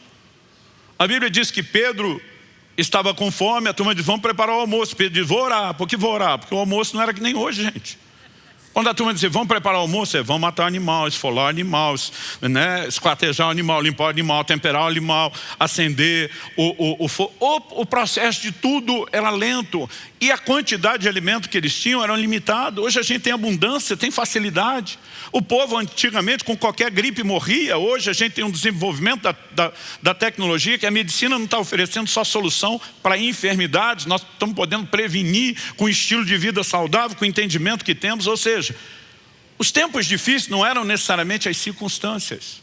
A Bíblia diz que Pedro estava com fome, a turma diz, vamos preparar o almoço. Pedro diz, vou orar. Por que vou orar? Porque o almoço não era que nem hoje, gente. Quando a turma diz, vamos preparar o almoço, é, vamos matar animal, esfolar animal, né, esquartejar animal, limpar animal, temperar animal, acender o, o, o, o processo de tudo era lento. E a quantidade de alimento que eles tinham era limitada. Hoje a gente tem abundância, tem facilidade. O povo antigamente com qualquer gripe morria. Hoje a gente tem um desenvolvimento da, da, da tecnologia que a medicina não está oferecendo só solução para enfermidades. Nós estamos podendo prevenir com estilo de vida saudável, com o entendimento que temos. Ou seja, os tempos difíceis não eram necessariamente as circunstâncias.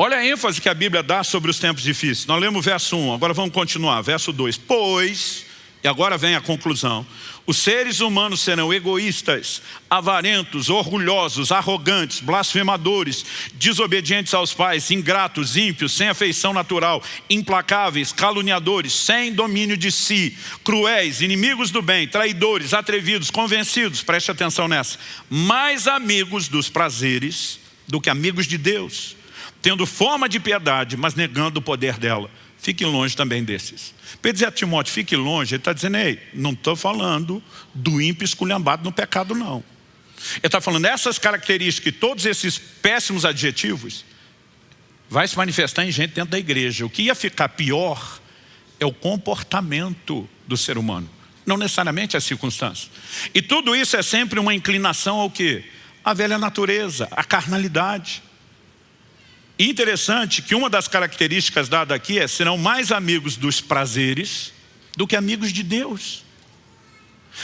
Olha a ênfase que a Bíblia dá sobre os tempos difíceis. Nós lemos o verso 1, agora vamos continuar, verso 2. Pois e agora vem a conclusão. Os seres humanos serão egoístas, avarentos, orgulhosos, arrogantes, blasfemadores, desobedientes aos pais, ingratos, ímpios, sem afeição natural, implacáveis, caluniadores, sem domínio de si, cruéis, inimigos do bem, traidores, atrevidos, convencidos, preste atenção nessa, mais amigos dos prazeres do que amigos de Deus, tendo forma de piedade, mas negando o poder dela. Fique longe também desses. Pedro dizia a Timóteo, fique longe, ele está dizendo, ei, não estou falando do ímpio esculhambado no pecado, não. Ele está falando, essas características, todos esses péssimos adjetivos, vai se manifestar em gente dentro da igreja. O que ia ficar pior é o comportamento do ser humano, não necessariamente as circunstâncias. E tudo isso é sempre uma inclinação ao quê? A velha natureza, a carnalidade. Interessante que uma das características dadas aqui é serão mais amigos dos prazeres do que amigos de Deus.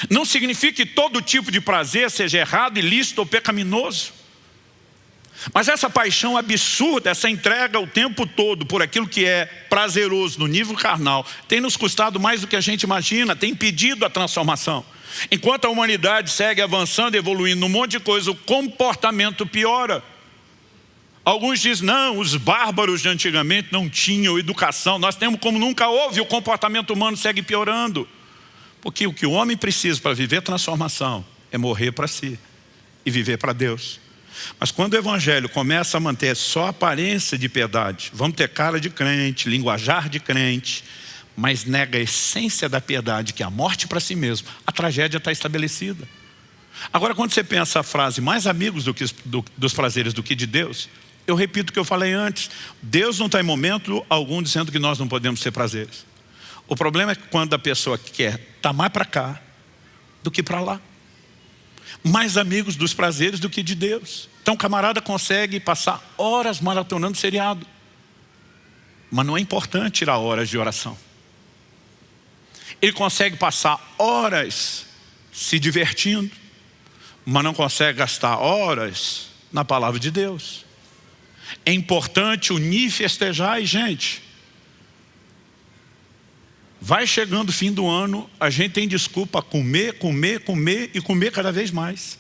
Não significa que todo tipo de prazer seja errado, ilícito ou pecaminoso. Mas essa paixão absurda, essa entrega o tempo todo por aquilo que é prazeroso no nível carnal, tem nos custado mais do que a gente imagina, tem impedido a transformação. Enquanto a humanidade segue avançando, evoluindo um monte de coisa, o comportamento piora. Alguns dizem, não, os bárbaros de antigamente não tinham educação. Nós temos como nunca houve, o comportamento humano segue piorando. Porque o que o homem precisa para viver transformação é morrer para si e viver para Deus. Mas quando o evangelho começa a manter só a aparência de piedade, vamos ter cara de crente, linguajar de crente, mas nega a essência da piedade, que é a morte para si mesmo, a tragédia está estabelecida. Agora, quando você pensa a frase, mais amigos do que, do, dos prazeres do que de Deus, eu repito o que eu falei antes. Deus não está em momento algum dizendo que nós não podemos ser prazeres. O problema é quando a pessoa quer estar tá mais para cá do que para lá. Mais amigos dos prazeres do que de Deus. Então o camarada consegue passar horas maratonando seriado. Mas não é importante tirar horas de oração. Ele consegue passar horas se divertindo, mas não consegue gastar horas na palavra de Deus. É importante unir e festejar, e gente, vai chegando o fim do ano, a gente tem desculpa comer, comer, comer e comer cada vez mais.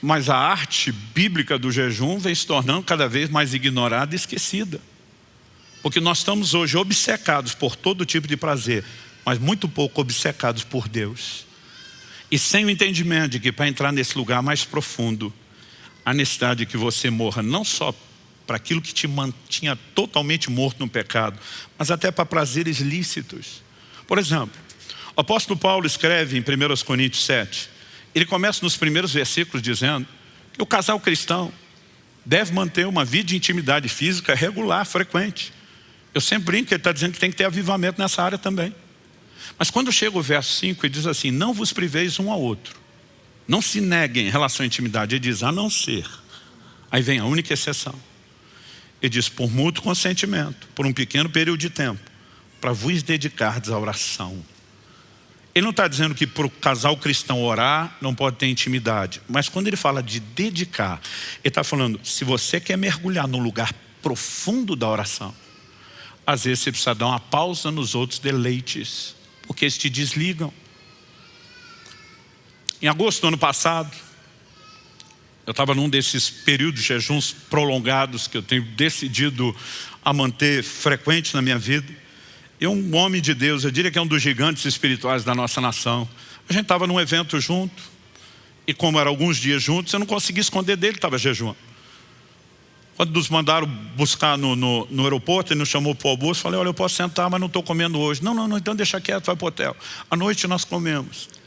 Mas a arte bíblica do jejum vem se tornando cada vez mais ignorada e esquecida. Porque nós estamos hoje obcecados por todo tipo de prazer, mas muito pouco obcecados por Deus. E sem o entendimento de que para entrar nesse lugar mais profundo, a necessidade de que você morra não só para aquilo que te mantinha totalmente morto no pecado, mas até para prazeres lícitos. Por exemplo, O apóstolo Paulo escreve em 1 Coríntios 7, ele começa nos primeiros versículos dizendo que o casal cristão deve manter uma vida de intimidade física regular, frequente. Eu sempre brinco que ele está dizendo que tem que ter avivamento nessa área também. Mas quando chega o verso 5, ele diz assim, não vos priveis um ao outro. Não se neguem em relação à intimidade. Ele diz, a não ser. Aí vem a única exceção. Ele diz, por mútuo consentimento, por um pequeno período de tempo, para vos dedicardes à oração. Ele não está dizendo que para o casal cristão orar não pode ter intimidade. Mas quando ele fala de dedicar, ele está falando, se você quer mergulhar no lugar profundo da oração, às vezes você precisa dar uma pausa nos outros deleites, porque eles te desligam. Em agosto do ano passado, eu estava num desses períodos de jejuns prolongados que eu tenho decidido a manter frequente na minha vida. E um homem de Deus, eu diria que é um dos gigantes espirituais da nossa nação. A gente estava num evento junto, e como eram alguns dias juntos, eu não conseguia esconder dele, estava jejuando. Quando nos mandaram buscar no, no, no aeroporto, ele nos chamou para o almoço, falei, olha, eu posso sentar, mas não estou comendo hoje. Não, não, não, então deixa quieto, vai para o hotel. À noite nós comemos.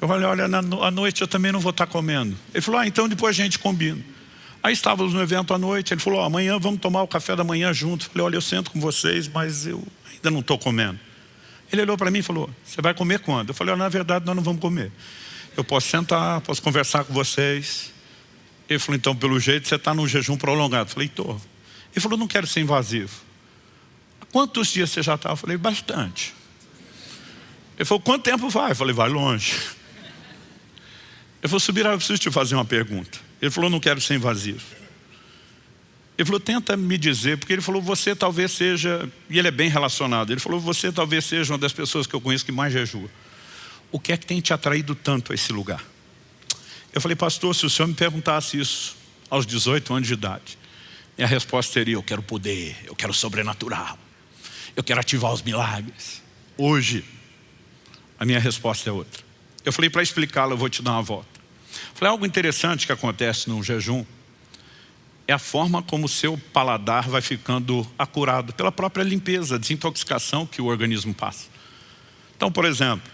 Eu falei, olha, na, à noite eu também não vou estar comendo. Ele falou, ah, então depois a gente combina. Aí estávamos no evento à noite, ele falou, oh, amanhã vamos tomar o café da manhã junto. Eu falei, olha, eu sento com vocês, mas eu ainda não estou comendo. Ele olhou para mim e falou, você vai comer quando? Eu falei, oh, na verdade nós não vamos comer. Eu posso sentar, posso conversar com vocês, ele falou, então, pelo jeito, você está num jejum prolongado. Eu falei, estou. Ele falou, não quero ser invasivo. Quantos dias você já está? Eu falei, bastante. Ele falou, quanto tempo vai? Eu falei, vai longe. Ele falou, subir, eu preciso te fazer uma pergunta. Ele falou, não quero ser invasivo. Ele falou, tenta me dizer, porque ele falou, você talvez seja, e ele é bem relacionado, ele falou, você talvez seja uma das pessoas que eu conheço que mais jejua. O que é que tem te atraído tanto a esse lugar? Eu falei, pastor, se o senhor me perguntasse isso aos 18 anos de idade, minha resposta seria, eu quero poder, eu quero sobrenatural, eu quero ativar os milagres. Hoje, a minha resposta é outra. Eu falei, para explicá-la, eu vou te dar uma volta. falei, algo interessante que acontece num jejum é a forma como o seu paladar vai ficando acurado pela própria limpeza, desintoxicação que o organismo passa. Então, por exemplo,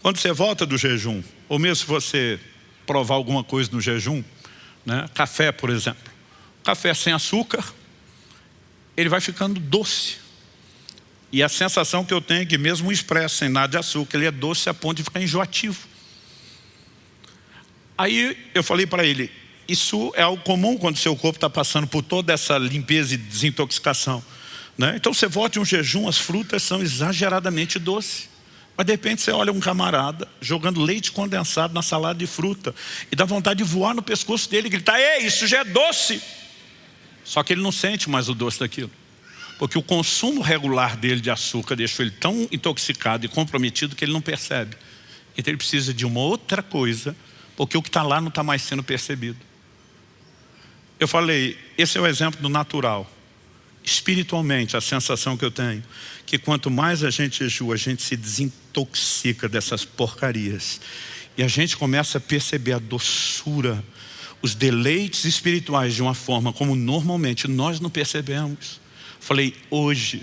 quando você volta do jejum, ou mesmo se você provar alguma coisa no jejum, né? café, por exemplo. Café sem açúcar, ele vai ficando doce. E a sensação que eu tenho é que mesmo o expresso sem nada de açúcar, ele é doce a ponto de ficar enjoativo. Aí eu falei para ele, isso é algo comum quando seu corpo está passando por toda essa limpeza e desintoxicação. Né? Então você volta em um jejum, as frutas são exageradamente doces. Mas de repente você olha um camarada jogando leite condensado na salada de fruta e dá vontade de voar no pescoço dele e gritar, ei, isso já é doce. Só que ele não sente mais o doce daquilo. Porque o consumo regular dele de açúcar deixou ele tão intoxicado e comprometido que ele não percebe. Então ele precisa de uma outra coisa, porque o que está lá não está mais sendo percebido. Eu falei, esse é o exemplo do natural espiritualmente, a sensação que eu tenho, que quanto mais a gente jejua, a gente se desintoxica dessas porcarias. E a gente começa a perceber a doçura, os deleites espirituais de uma forma como normalmente nós não percebemos. Falei, hoje,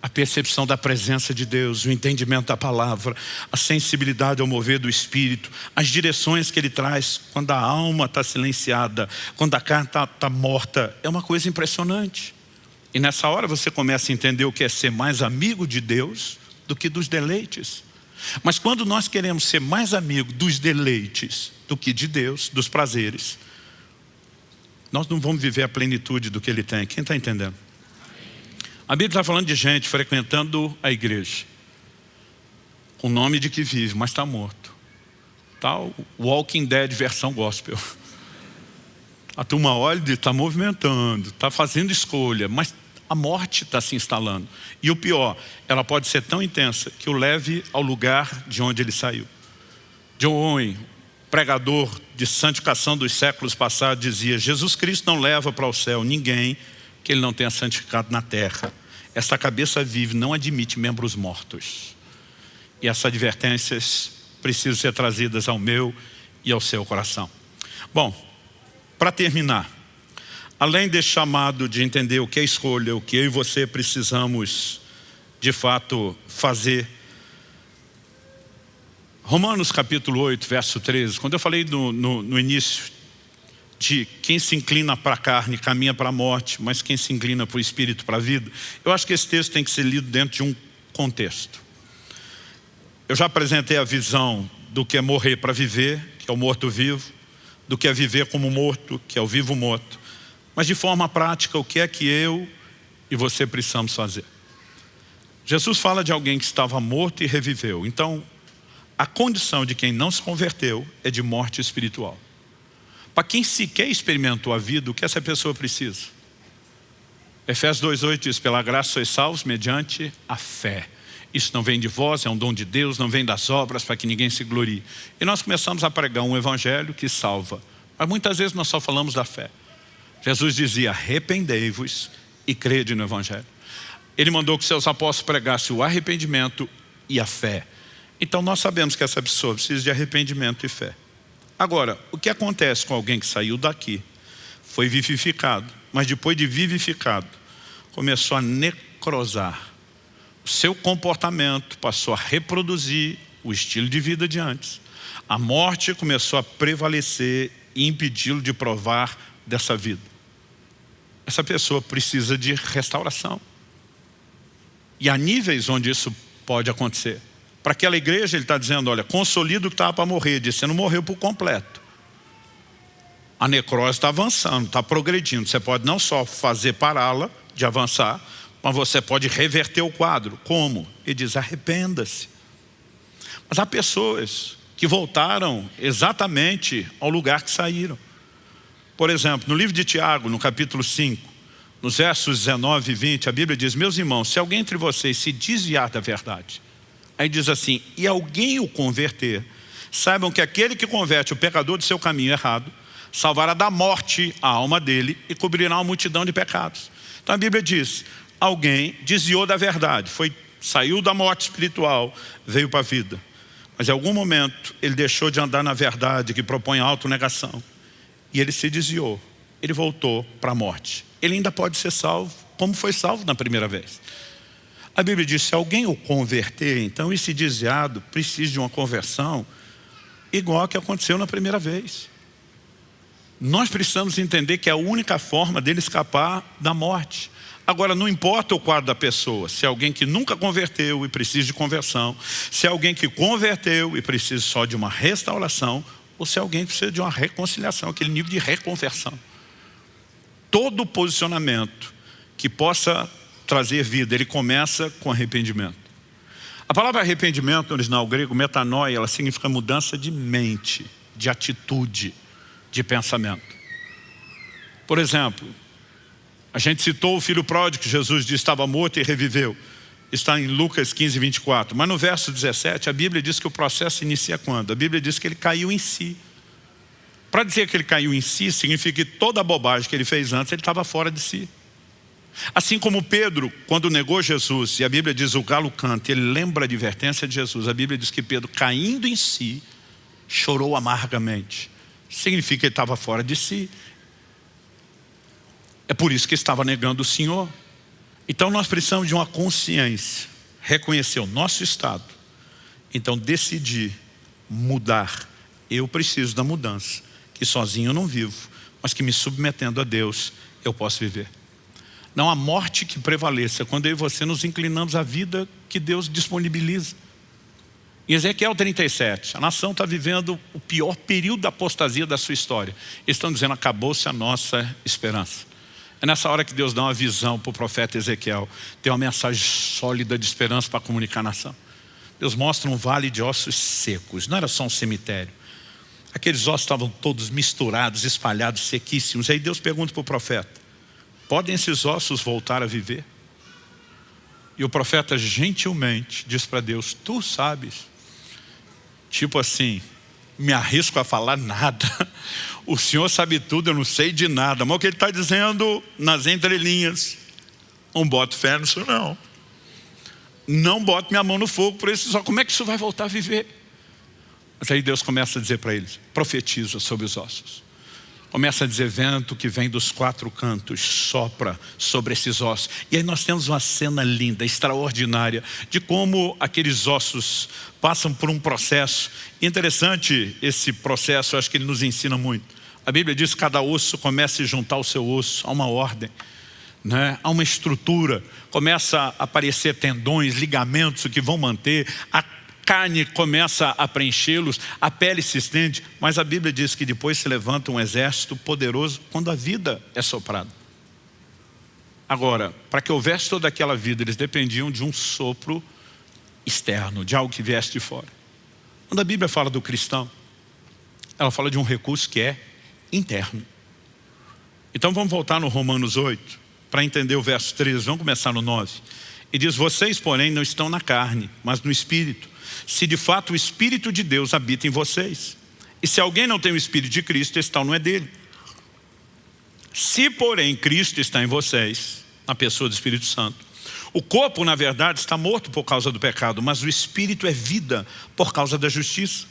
a percepção da presença de Deus, o entendimento da palavra, a sensibilidade ao mover do Espírito, as direções que Ele traz quando a alma está silenciada, quando a carne está tá morta, é uma coisa impressionante. E nessa hora você começa a entender o que é ser mais amigo de Deus do que dos deleites. Mas quando nós queremos ser mais amigo dos deleites do que de Deus, dos prazeres, nós não vamos viver a plenitude do que Ele tem. Quem está entendendo? A Bíblia está falando de gente frequentando a igreja, com o nome de que vive, mas está morto. Tal tá Walking Dead versão gospel. A turma olha e está movimentando, está fazendo escolha, mas a morte está se instalando. E o pior, ela pode ser tão intensa que o leve ao lugar de onde ele saiu. John Owen, pregador de santificação dos séculos passados, dizia Jesus Cristo não leva para o céu ninguém que ele não tenha santificado na terra. Essa cabeça vive não admite membros mortos. E essas advertências precisam ser trazidas ao meu e ao seu coração. Bom, para terminar, além desse chamado de entender o que é escolha, o que eu e você precisamos de fato fazer, Romanos capítulo 8, verso 13, quando eu falei no, no, no início de quem se inclina para a carne caminha para a morte, mas quem se inclina para o espírito para a vida, eu acho que esse texto tem que ser lido dentro de um contexto. Eu já apresentei a visão do que é morrer para viver, que é o morto-vivo, do que é viver como morto, que é o vivo-morto. Mas de forma prática, o que é que eu e você precisamos fazer? Jesus fala de alguém que estava morto e reviveu. Então, a condição de quem não se converteu é de morte espiritual. Para quem sequer experimentou a vida, o que essa pessoa precisa? Efésios 2,8 diz, pela graça sois salvos mediante a fé. Isso não vem de vós, é um dom de Deus, não vem das obras para que ninguém se glorie. E nós começamos a pregar um evangelho que salva. Mas muitas vezes nós só falamos da fé. Jesus dizia, arrependei-vos e crede no evangelho. Ele mandou que seus apóstolos pregassem o arrependimento e a fé. Então nós sabemos que essa pessoa precisa de arrependimento e fé. Agora, o que acontece com alguém que saiu daqui, foi vivificado, mas depois de vivificado, começou a necrosar. O seu comportamento passou a reproduzir o estilo de vida de antes. A morte começou a prevalecer e impedi-lo de provar dessa vida. Essa pessoa precisa de restauração. E há níveis onde isso pode acontecer. Para aquela igreja ele está dizendo, olha, consolida o que estava para morrer, disse, você não morreu por completo. A necrose está avançando, está progredindo. Você pode não só fazer pará-la de avançar, mas você pode reverter o quadro. Como? Ele diz, arrependa-se. Mas há pessoas que voltaram exatamente ao lugar que saíram. Por exemplo, no livro de Tiago, no capítulo 5, nos versos 19 e 20, a Bíblia diz, meus irmãos, se alguém entre vocês se desviar da verdade Aí diz assim, e alguém o converter, saibam que aquele que converte o pecador do seu caminho errado, salvará da morte a alma dele e cobrirá uma multidão de pecados. Então a Bíblia diz, alguém desviou da verdade, foi, saiu da morte espiritual, veio para a vida. Mas em algum momento ele deixou de andar na verdade que propõe autonegação. E ele se desviou, ele voltou para a morte. Ele ainda pode ser salvo, como foi salvo na primeira vez. A Bíblia diz, se alguém o converter, então esse desviado precisa de uma conversão igual a que aconteceu na primeira vez. Nós precisamos entender que é a única forma dele escapar da morte. Agora, não importa o quadro da pessoa, se é alguém que nunca converteu e precisa de conversão, se é alguém que converteu e precisa só de uma restauração, ou se é alguém que precisa de uma reconciliação, aquele nível de reconversão. Todo posicionamento que possa trazer vida, ele começa com arrependimento. A palavra arrependimento no original grego, metanoia, ela significa mudança de mente, de atitude, de pensamento. Por exemplo, a gente citou o filho pródigo que Jesus disse estava morto e reviveu. Está em Lucas 15, 24. Mas no verso 17, a Bíblia diz que o processo inicia quando? A Bíblia diz que ele caiu em si. Para dizer que ele caiu em si, significa que toda a bobagem que ele fez antes, ele estava fora de si. Assim como Pedro, quando negou Jesus, e a Bíblia diz o galo canta, ele lembra a advertência de Jesus, a Bíblia diz que Pedro, caindo em si, chorou amargamente. Significa que ele estava fora de si. É por isso que estava negando o Senhor. Então nós precisamos de uma consciência, reconhecer o nosso estado. Então decidir mudar. Eu preciso da mudança, que sozinho eu não vivo, mas que me submetendo a Deus eu posso viver. Não há morte que prevaleça quando eu e você nos inclinamos à vida que Deus disponibiliza. Em Ezequiel 37, a nação está vivendo o pior período da apostasia da sua história. Eles estão dizendo, acabou-se a nossa esperança. É nessa hora que Deus dá uma visão para o profeta Ezequiel. Tem uma mensagem sólida de esperança para comunicar à nação. Deus mostra um vale de ossos secos. Não era só um cemitério. Aqueles ossos estavam todos misturados, espalhados, sequíssimos. Aí Deus pergunta para o profeta. Podem esses ossos voltar a viver? E o profeta gentilmente diz para Deus, tu sabes. Tipo assim, me arrisco a falar nada. O Senhor sabe tudo, eu não sei de nada. Mas o que ele está dizendo nas entrelinhas, não boto fé nisso não. Não boto minha mão no fogo por isso, só como é que isso vai voltar a viver? Mas aí Deus começa a dizer para eles, profetiza sobre os ossos. Começa a dizer vento que vem dos quatro cantos, sopra sobre esses ossos. E aí nós temos uma cena linda, extraordinária, de como aqueles ossos passam por um processo. Interessante esse processo, eu acho que ele nos ensina muito. A Bíblia diz que cada osso começa a juntar o seu osso, há uma ordem. Né? Há uma estrutura, começa a aparecer tendões, ligamentos que vão manter, a carne começa a preenchê-los, a pele se estende, mas a Bíblia diz que depois se levanta um exército poderoso quando a vida é soprada. Agora, para que houvesse toda aquela vida, eles dependiam de um sopro externo, de algo que viesse de fora. Quando a Bíblia fala do cristão, ela fala de um recurso que é interno. Então vamos voltar no Romanos 8, para entender o verso 13, vamos começar no 9. E diz, vocês porém não estão na carne, mas no Espírito, se de fato o Espírito de Deus habita em vocês. E se alguém não tem o Espírito de Cristo, esse tal não é dele. Se porém Cristo está em vocês, na pessoa do Espírito Santo, o corpo na verdade está morto por causa do pecado, mas o Espírito é vida por causa da justiça.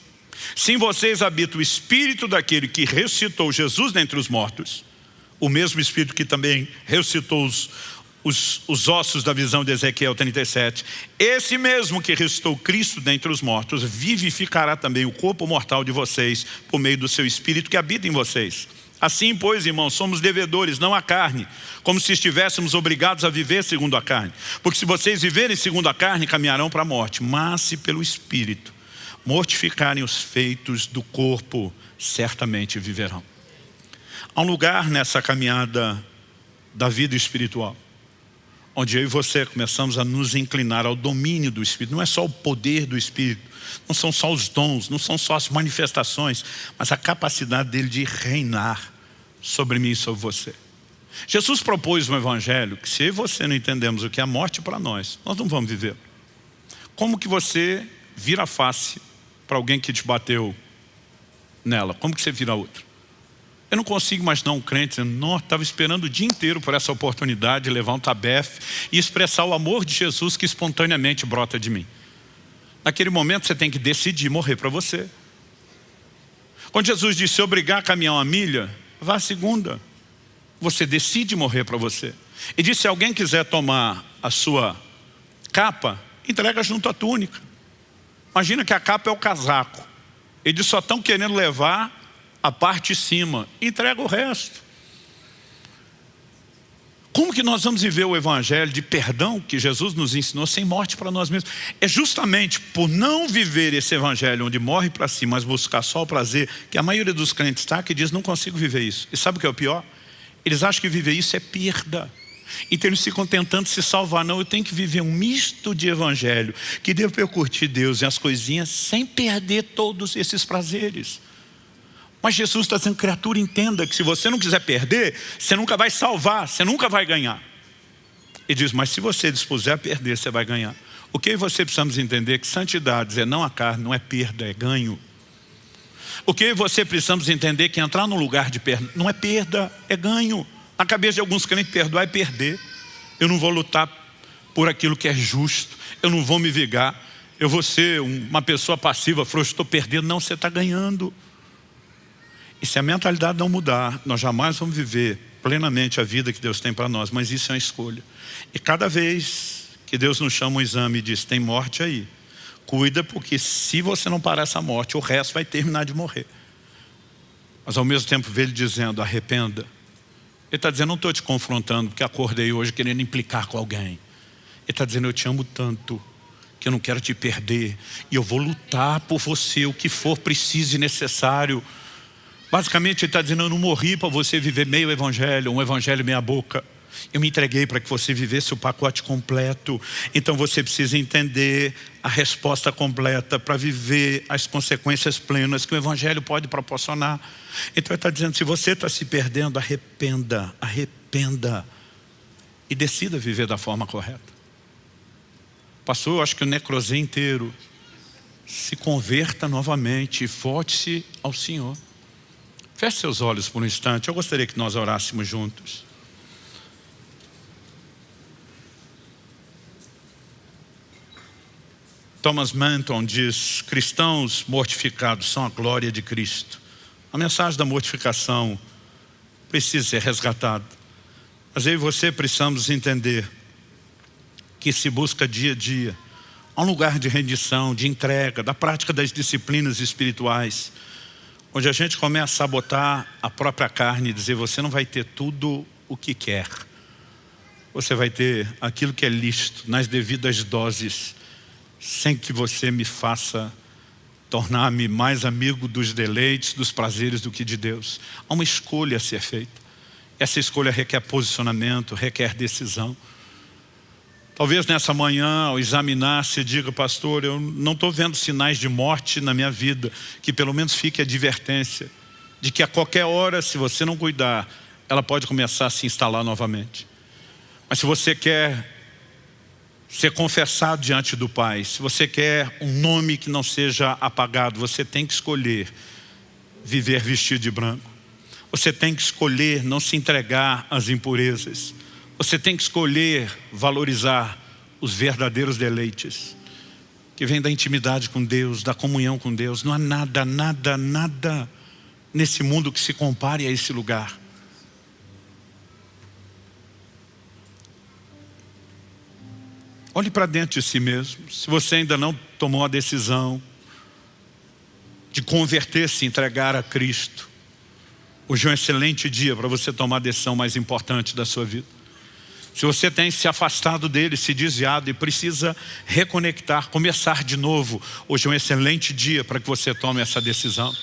Se em vocês habita o Espírito daquele que ressuscitou Jesus dentre os mortos, o mesmo Espírito que também ressuscitou os, os, os, ossos da visão de Ezequiel 37. Esse mesmo que ressuscitou Cristo dentre os mortos, vivificará também o corpo mortal de vocês, por meio do seu Espírito que habita em vocês. Assim, pois, irmãos, somos devedores, não a carne, como se estivéssemos obrigados a viver segundo a carne. Porque se vocês viverem segundo a carne, caminharão para a morte. Mas se pelo Espírito mortificarem os feitos do corpo, certamente viverão. Há um lugar nessa caminhada da vida espiritual onde eu e você começamos a nos inclinar ao domínio do Espírito. Não é só o poder do Espírito, não são só os dons, não são só as manifestações, mas a capacidade dele de reinar sobre mim e sobre você. Jesus propôs um evangelho que se você não entendemos o que é a morte para nós, nós não vamos viver. Como que você vira a face para alguém que te bateu nela? Como que você vira outra? Eu não consigo imaginar um crente dizendo, estava esperando o dia inteiro por essa oportunidade de levar um tabefe e expressar o amor de Jesus que espontaneamente brota de mim. Naquele momento você tem que decidir morrer para você. Quando Jesus disse obrigar a caminhar uma milha, vá a segunda. Você decide morrer para você. E disse, se alguém quiser tomar a sua capa, entrega junto à túnica. Imagina que a capa é o casaco. Eles só estão querendo levar a parte de cima, entrega o resto. Como que nós vamos viver o evangelho de perdão que Jesus nos ensinou sem morte para nós mesmos? É justamente por não viver esse evangelho onde morre para si, mas buscar só o prazer, que a maioria dos crentes está que diz, não consigo viver isso. E sabe o que é o pior? Eles acham que viver isso é perda. Então eles ficam tentando se salvar. Não, eu tenho que viver um misto de evangelho, que devo eu curtir Deus e as coisinhas sem perder todos esses prazeres. Mas Jesus está dizendo, criatura, entenda que se você não quiser perder, você nunca vai salvar, você nunca vai ganhar. E diz, mas se você dispuser a perder, você vai ganhar. O que você precisamos entender que santidade é não a carne, não é perda, é ganho. O que você precisamos entender que entrar no lugar de perda não é perda, é ganho. Na cabeça de alguns crentes, perdoar é perder. Eu não vou lutar por aquilo que é justo, eu não vou me vigar, eu vou ser uma pessoa passiva, frouxa, estou perdendo. Não, você está ganhando. E se a mentalidade não mudar, nós jamais vamos viver plenamente a vida que Deus tem para nós, mas isso é uma escolha. E cada vez que Deus nos chama um exame e diz, tem morte aí, cuida porque se você não parar essa morte, o resto vai terminar de morrer. Mas ao mesmo tempo vê ele dizendo, arrependa. Ele está dizendo, não estou te confrontando porque acordei hoje querendo implicar com alguém. Ele está dizendo, eu te amo tanto que eu não quero te perder e eu vou lutar por você, o que for preciso e necessário Basicamente ele está dizendo, eu não morri para você viver meio evangelho, um evangelho meia boca. Eu me entreguei para que você vivesse o pacote completo. Então você precisa entender a resposta completa para viver as consequências plenas que o Evangelho pode proporcionar. Então ele está dizendo, se você está se perdendo, arrependa, arrependa. E decida viver da forma correta. Passou, acho que o necrosé inteiro. Se converta novamente e volte-se ao Senhor. Feche seus olhos por um instante. Eu gostaria que nós orássemos juntos. Thomas Manton diz, cristãos mortificados são a glória de Cristo. A mensagem da mortificação precisa ser resgatado. Mas eu e você precisamos entender que se busca dia a dia um lugar de rendição, de entrega, da prática das disciplinas espirituais, onde a gente começa a sabotar a própria carne e dizer, você não vai ter tudo o que quer. Você vai ter aquilo que é lícito, nas devidas doses, sem que você me faça tornar-me mais amigo dos deleites, dos prazeres do que de Deus. Há uma escolha a ser feita. Essa escolha requer posicionamento, requer decisão. Talvez nessa manhã, ao examinar, se diga, pastor, eu não estou vendo sinais de morte na minha vida, que pelo menos fique a advertência de que a qualquer hora, se você não cuidar, ela pode começar a se instalar novamente. Mas se você quer ser confessado diante do Pai, se você quer um nome que não seja apagado, você tem que escolher viver vestido de branco. Você tem que escolher não se entregar às impurezas. Você tem que escolher valorizar os verdadeiros deleites que vem da intimidade com Deus, da comunhão com Deus. Não há nada, nada, nada nesse mundo que se compare a esse lugar. Olhe para dentro de si mesmo. Se você ainda não tomou a decisão de converter-se, entregar a Cristo, hoje é um excelente dia para você tomar a decisão mais importante da sua vida. Se você tem se afastado dele, se desviado e precisa reconectar, começar de novo, hoje é um excelente dia para que você tome essa decisão.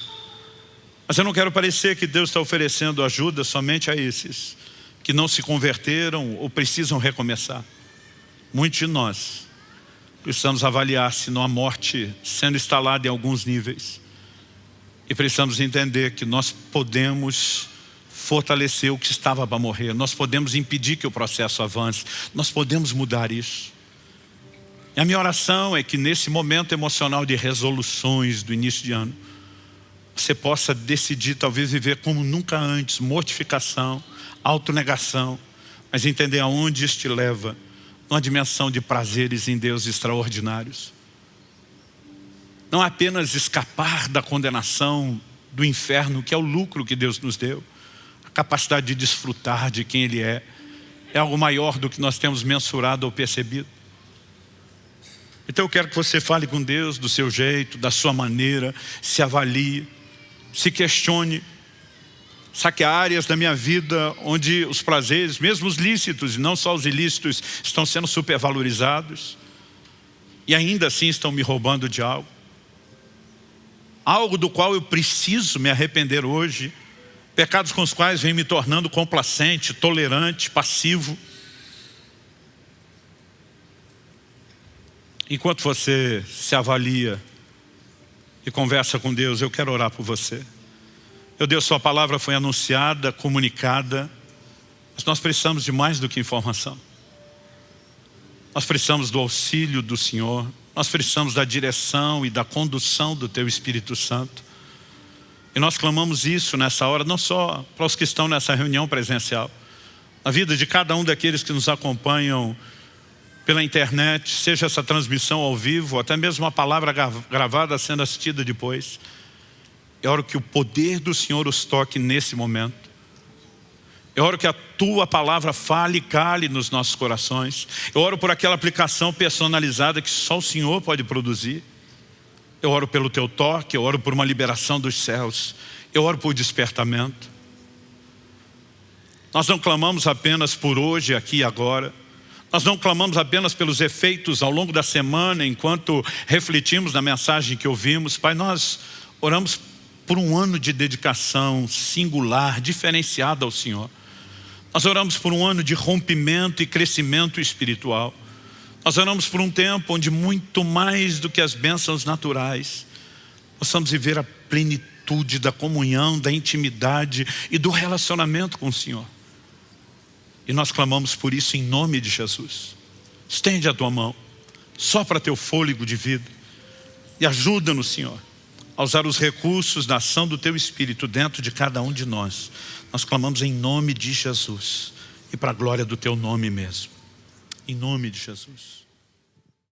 Mas eu não quero parecer que Deus está oferecendo ajuda somente a esses que não se converteram ou precisam recomeçar. Muitos de nós precisamos avaliar se não há morte sendo instalada em alguns níveis. E precisamos entender que nós podemos fortalecer o que estava para morrer. Nós podemos impedir que o processo avance. Nós podemos mudar isso. E a minha oração é que nesse momento emocional de resoluções do início de ano, você possa decidir talvez viver como nunca antes, mortificação, autonegação, mas entender aonde isso te leva, numa dimensão de prazeres em Deus extraordinários. Não apenas escapar da condenação do inferno, que é o lucro que Deus nos deu, capacidade de desfrutar de quem Ele é, é algo maior do que nós temos mensurado ou percebido. Então eu quero que você fale com Deus do seu jeito, da sua maneira, se avalie, se questione. Sabe que há áreas da minha vida onde os prazeres, mesmo os lícitos e não só os ilícitos, estão sendo supervalorizados e ainda assim estão me roubando de algo. Algo do qual eu preciso me arrepender hoje Pecados com os quais vem me tornando complacente, tolerante, passivo. Enquanto você se avalia e conversa com Deus, eu quero orar por você. Meu Deus, sua palavra foi anunciada, comunicada, mas nós precisamos de mais do que informação. Nós precisamos do auxílio do Senhor, nós precisamos da direção e da condução do Teu Espírito Santo. E nós clamamos isso nessa hora, não só para os que estão nessa reunião presencial, na vida de cada um daqueles que nos acompanham pela internet, seja essa transmissão ao vivo, até mesmo uma palavra gravada sendo assistida depois. É hora que o poder do Senhor os toque nesse momento. É hora que a Tua palavra fale e cale nos nossos corações. Eu oro por aquela aplicação personalizada que só o Senhor pode produzir. Eu oro pelo teu toque, eu oro por uma liberação dos céus. Eu oro por despertamento. Nós não clamamos apenas por hoje, aqui e agora. Nós não clamamos apenas pelos efeitos ao longo da semana, enquanto refletimos na mensagem que ouvimos. Pai, nós oramos por um ano de dedicação singular, diferenciada ao Senhor. Nós oramos por um ano de rompimento e crescimento espiritual. Nós oramos por um tempo onde muito mais do que as bênçãos naturais, possamos viver a plenitude da comunhão, da intimidade e do relacionamento com o Senhor. E nós clamamos por isso em nome de Jesus. Estende a tua mão, sopra teu fôlego de vida e ajuda-nos, Senhor, a usar os recursos da ação do teu Espírito dentro de cada um de nós. Nós clamamos em nome de Jesus e para a glória do teu nome mesmo. Em nome de Jesus.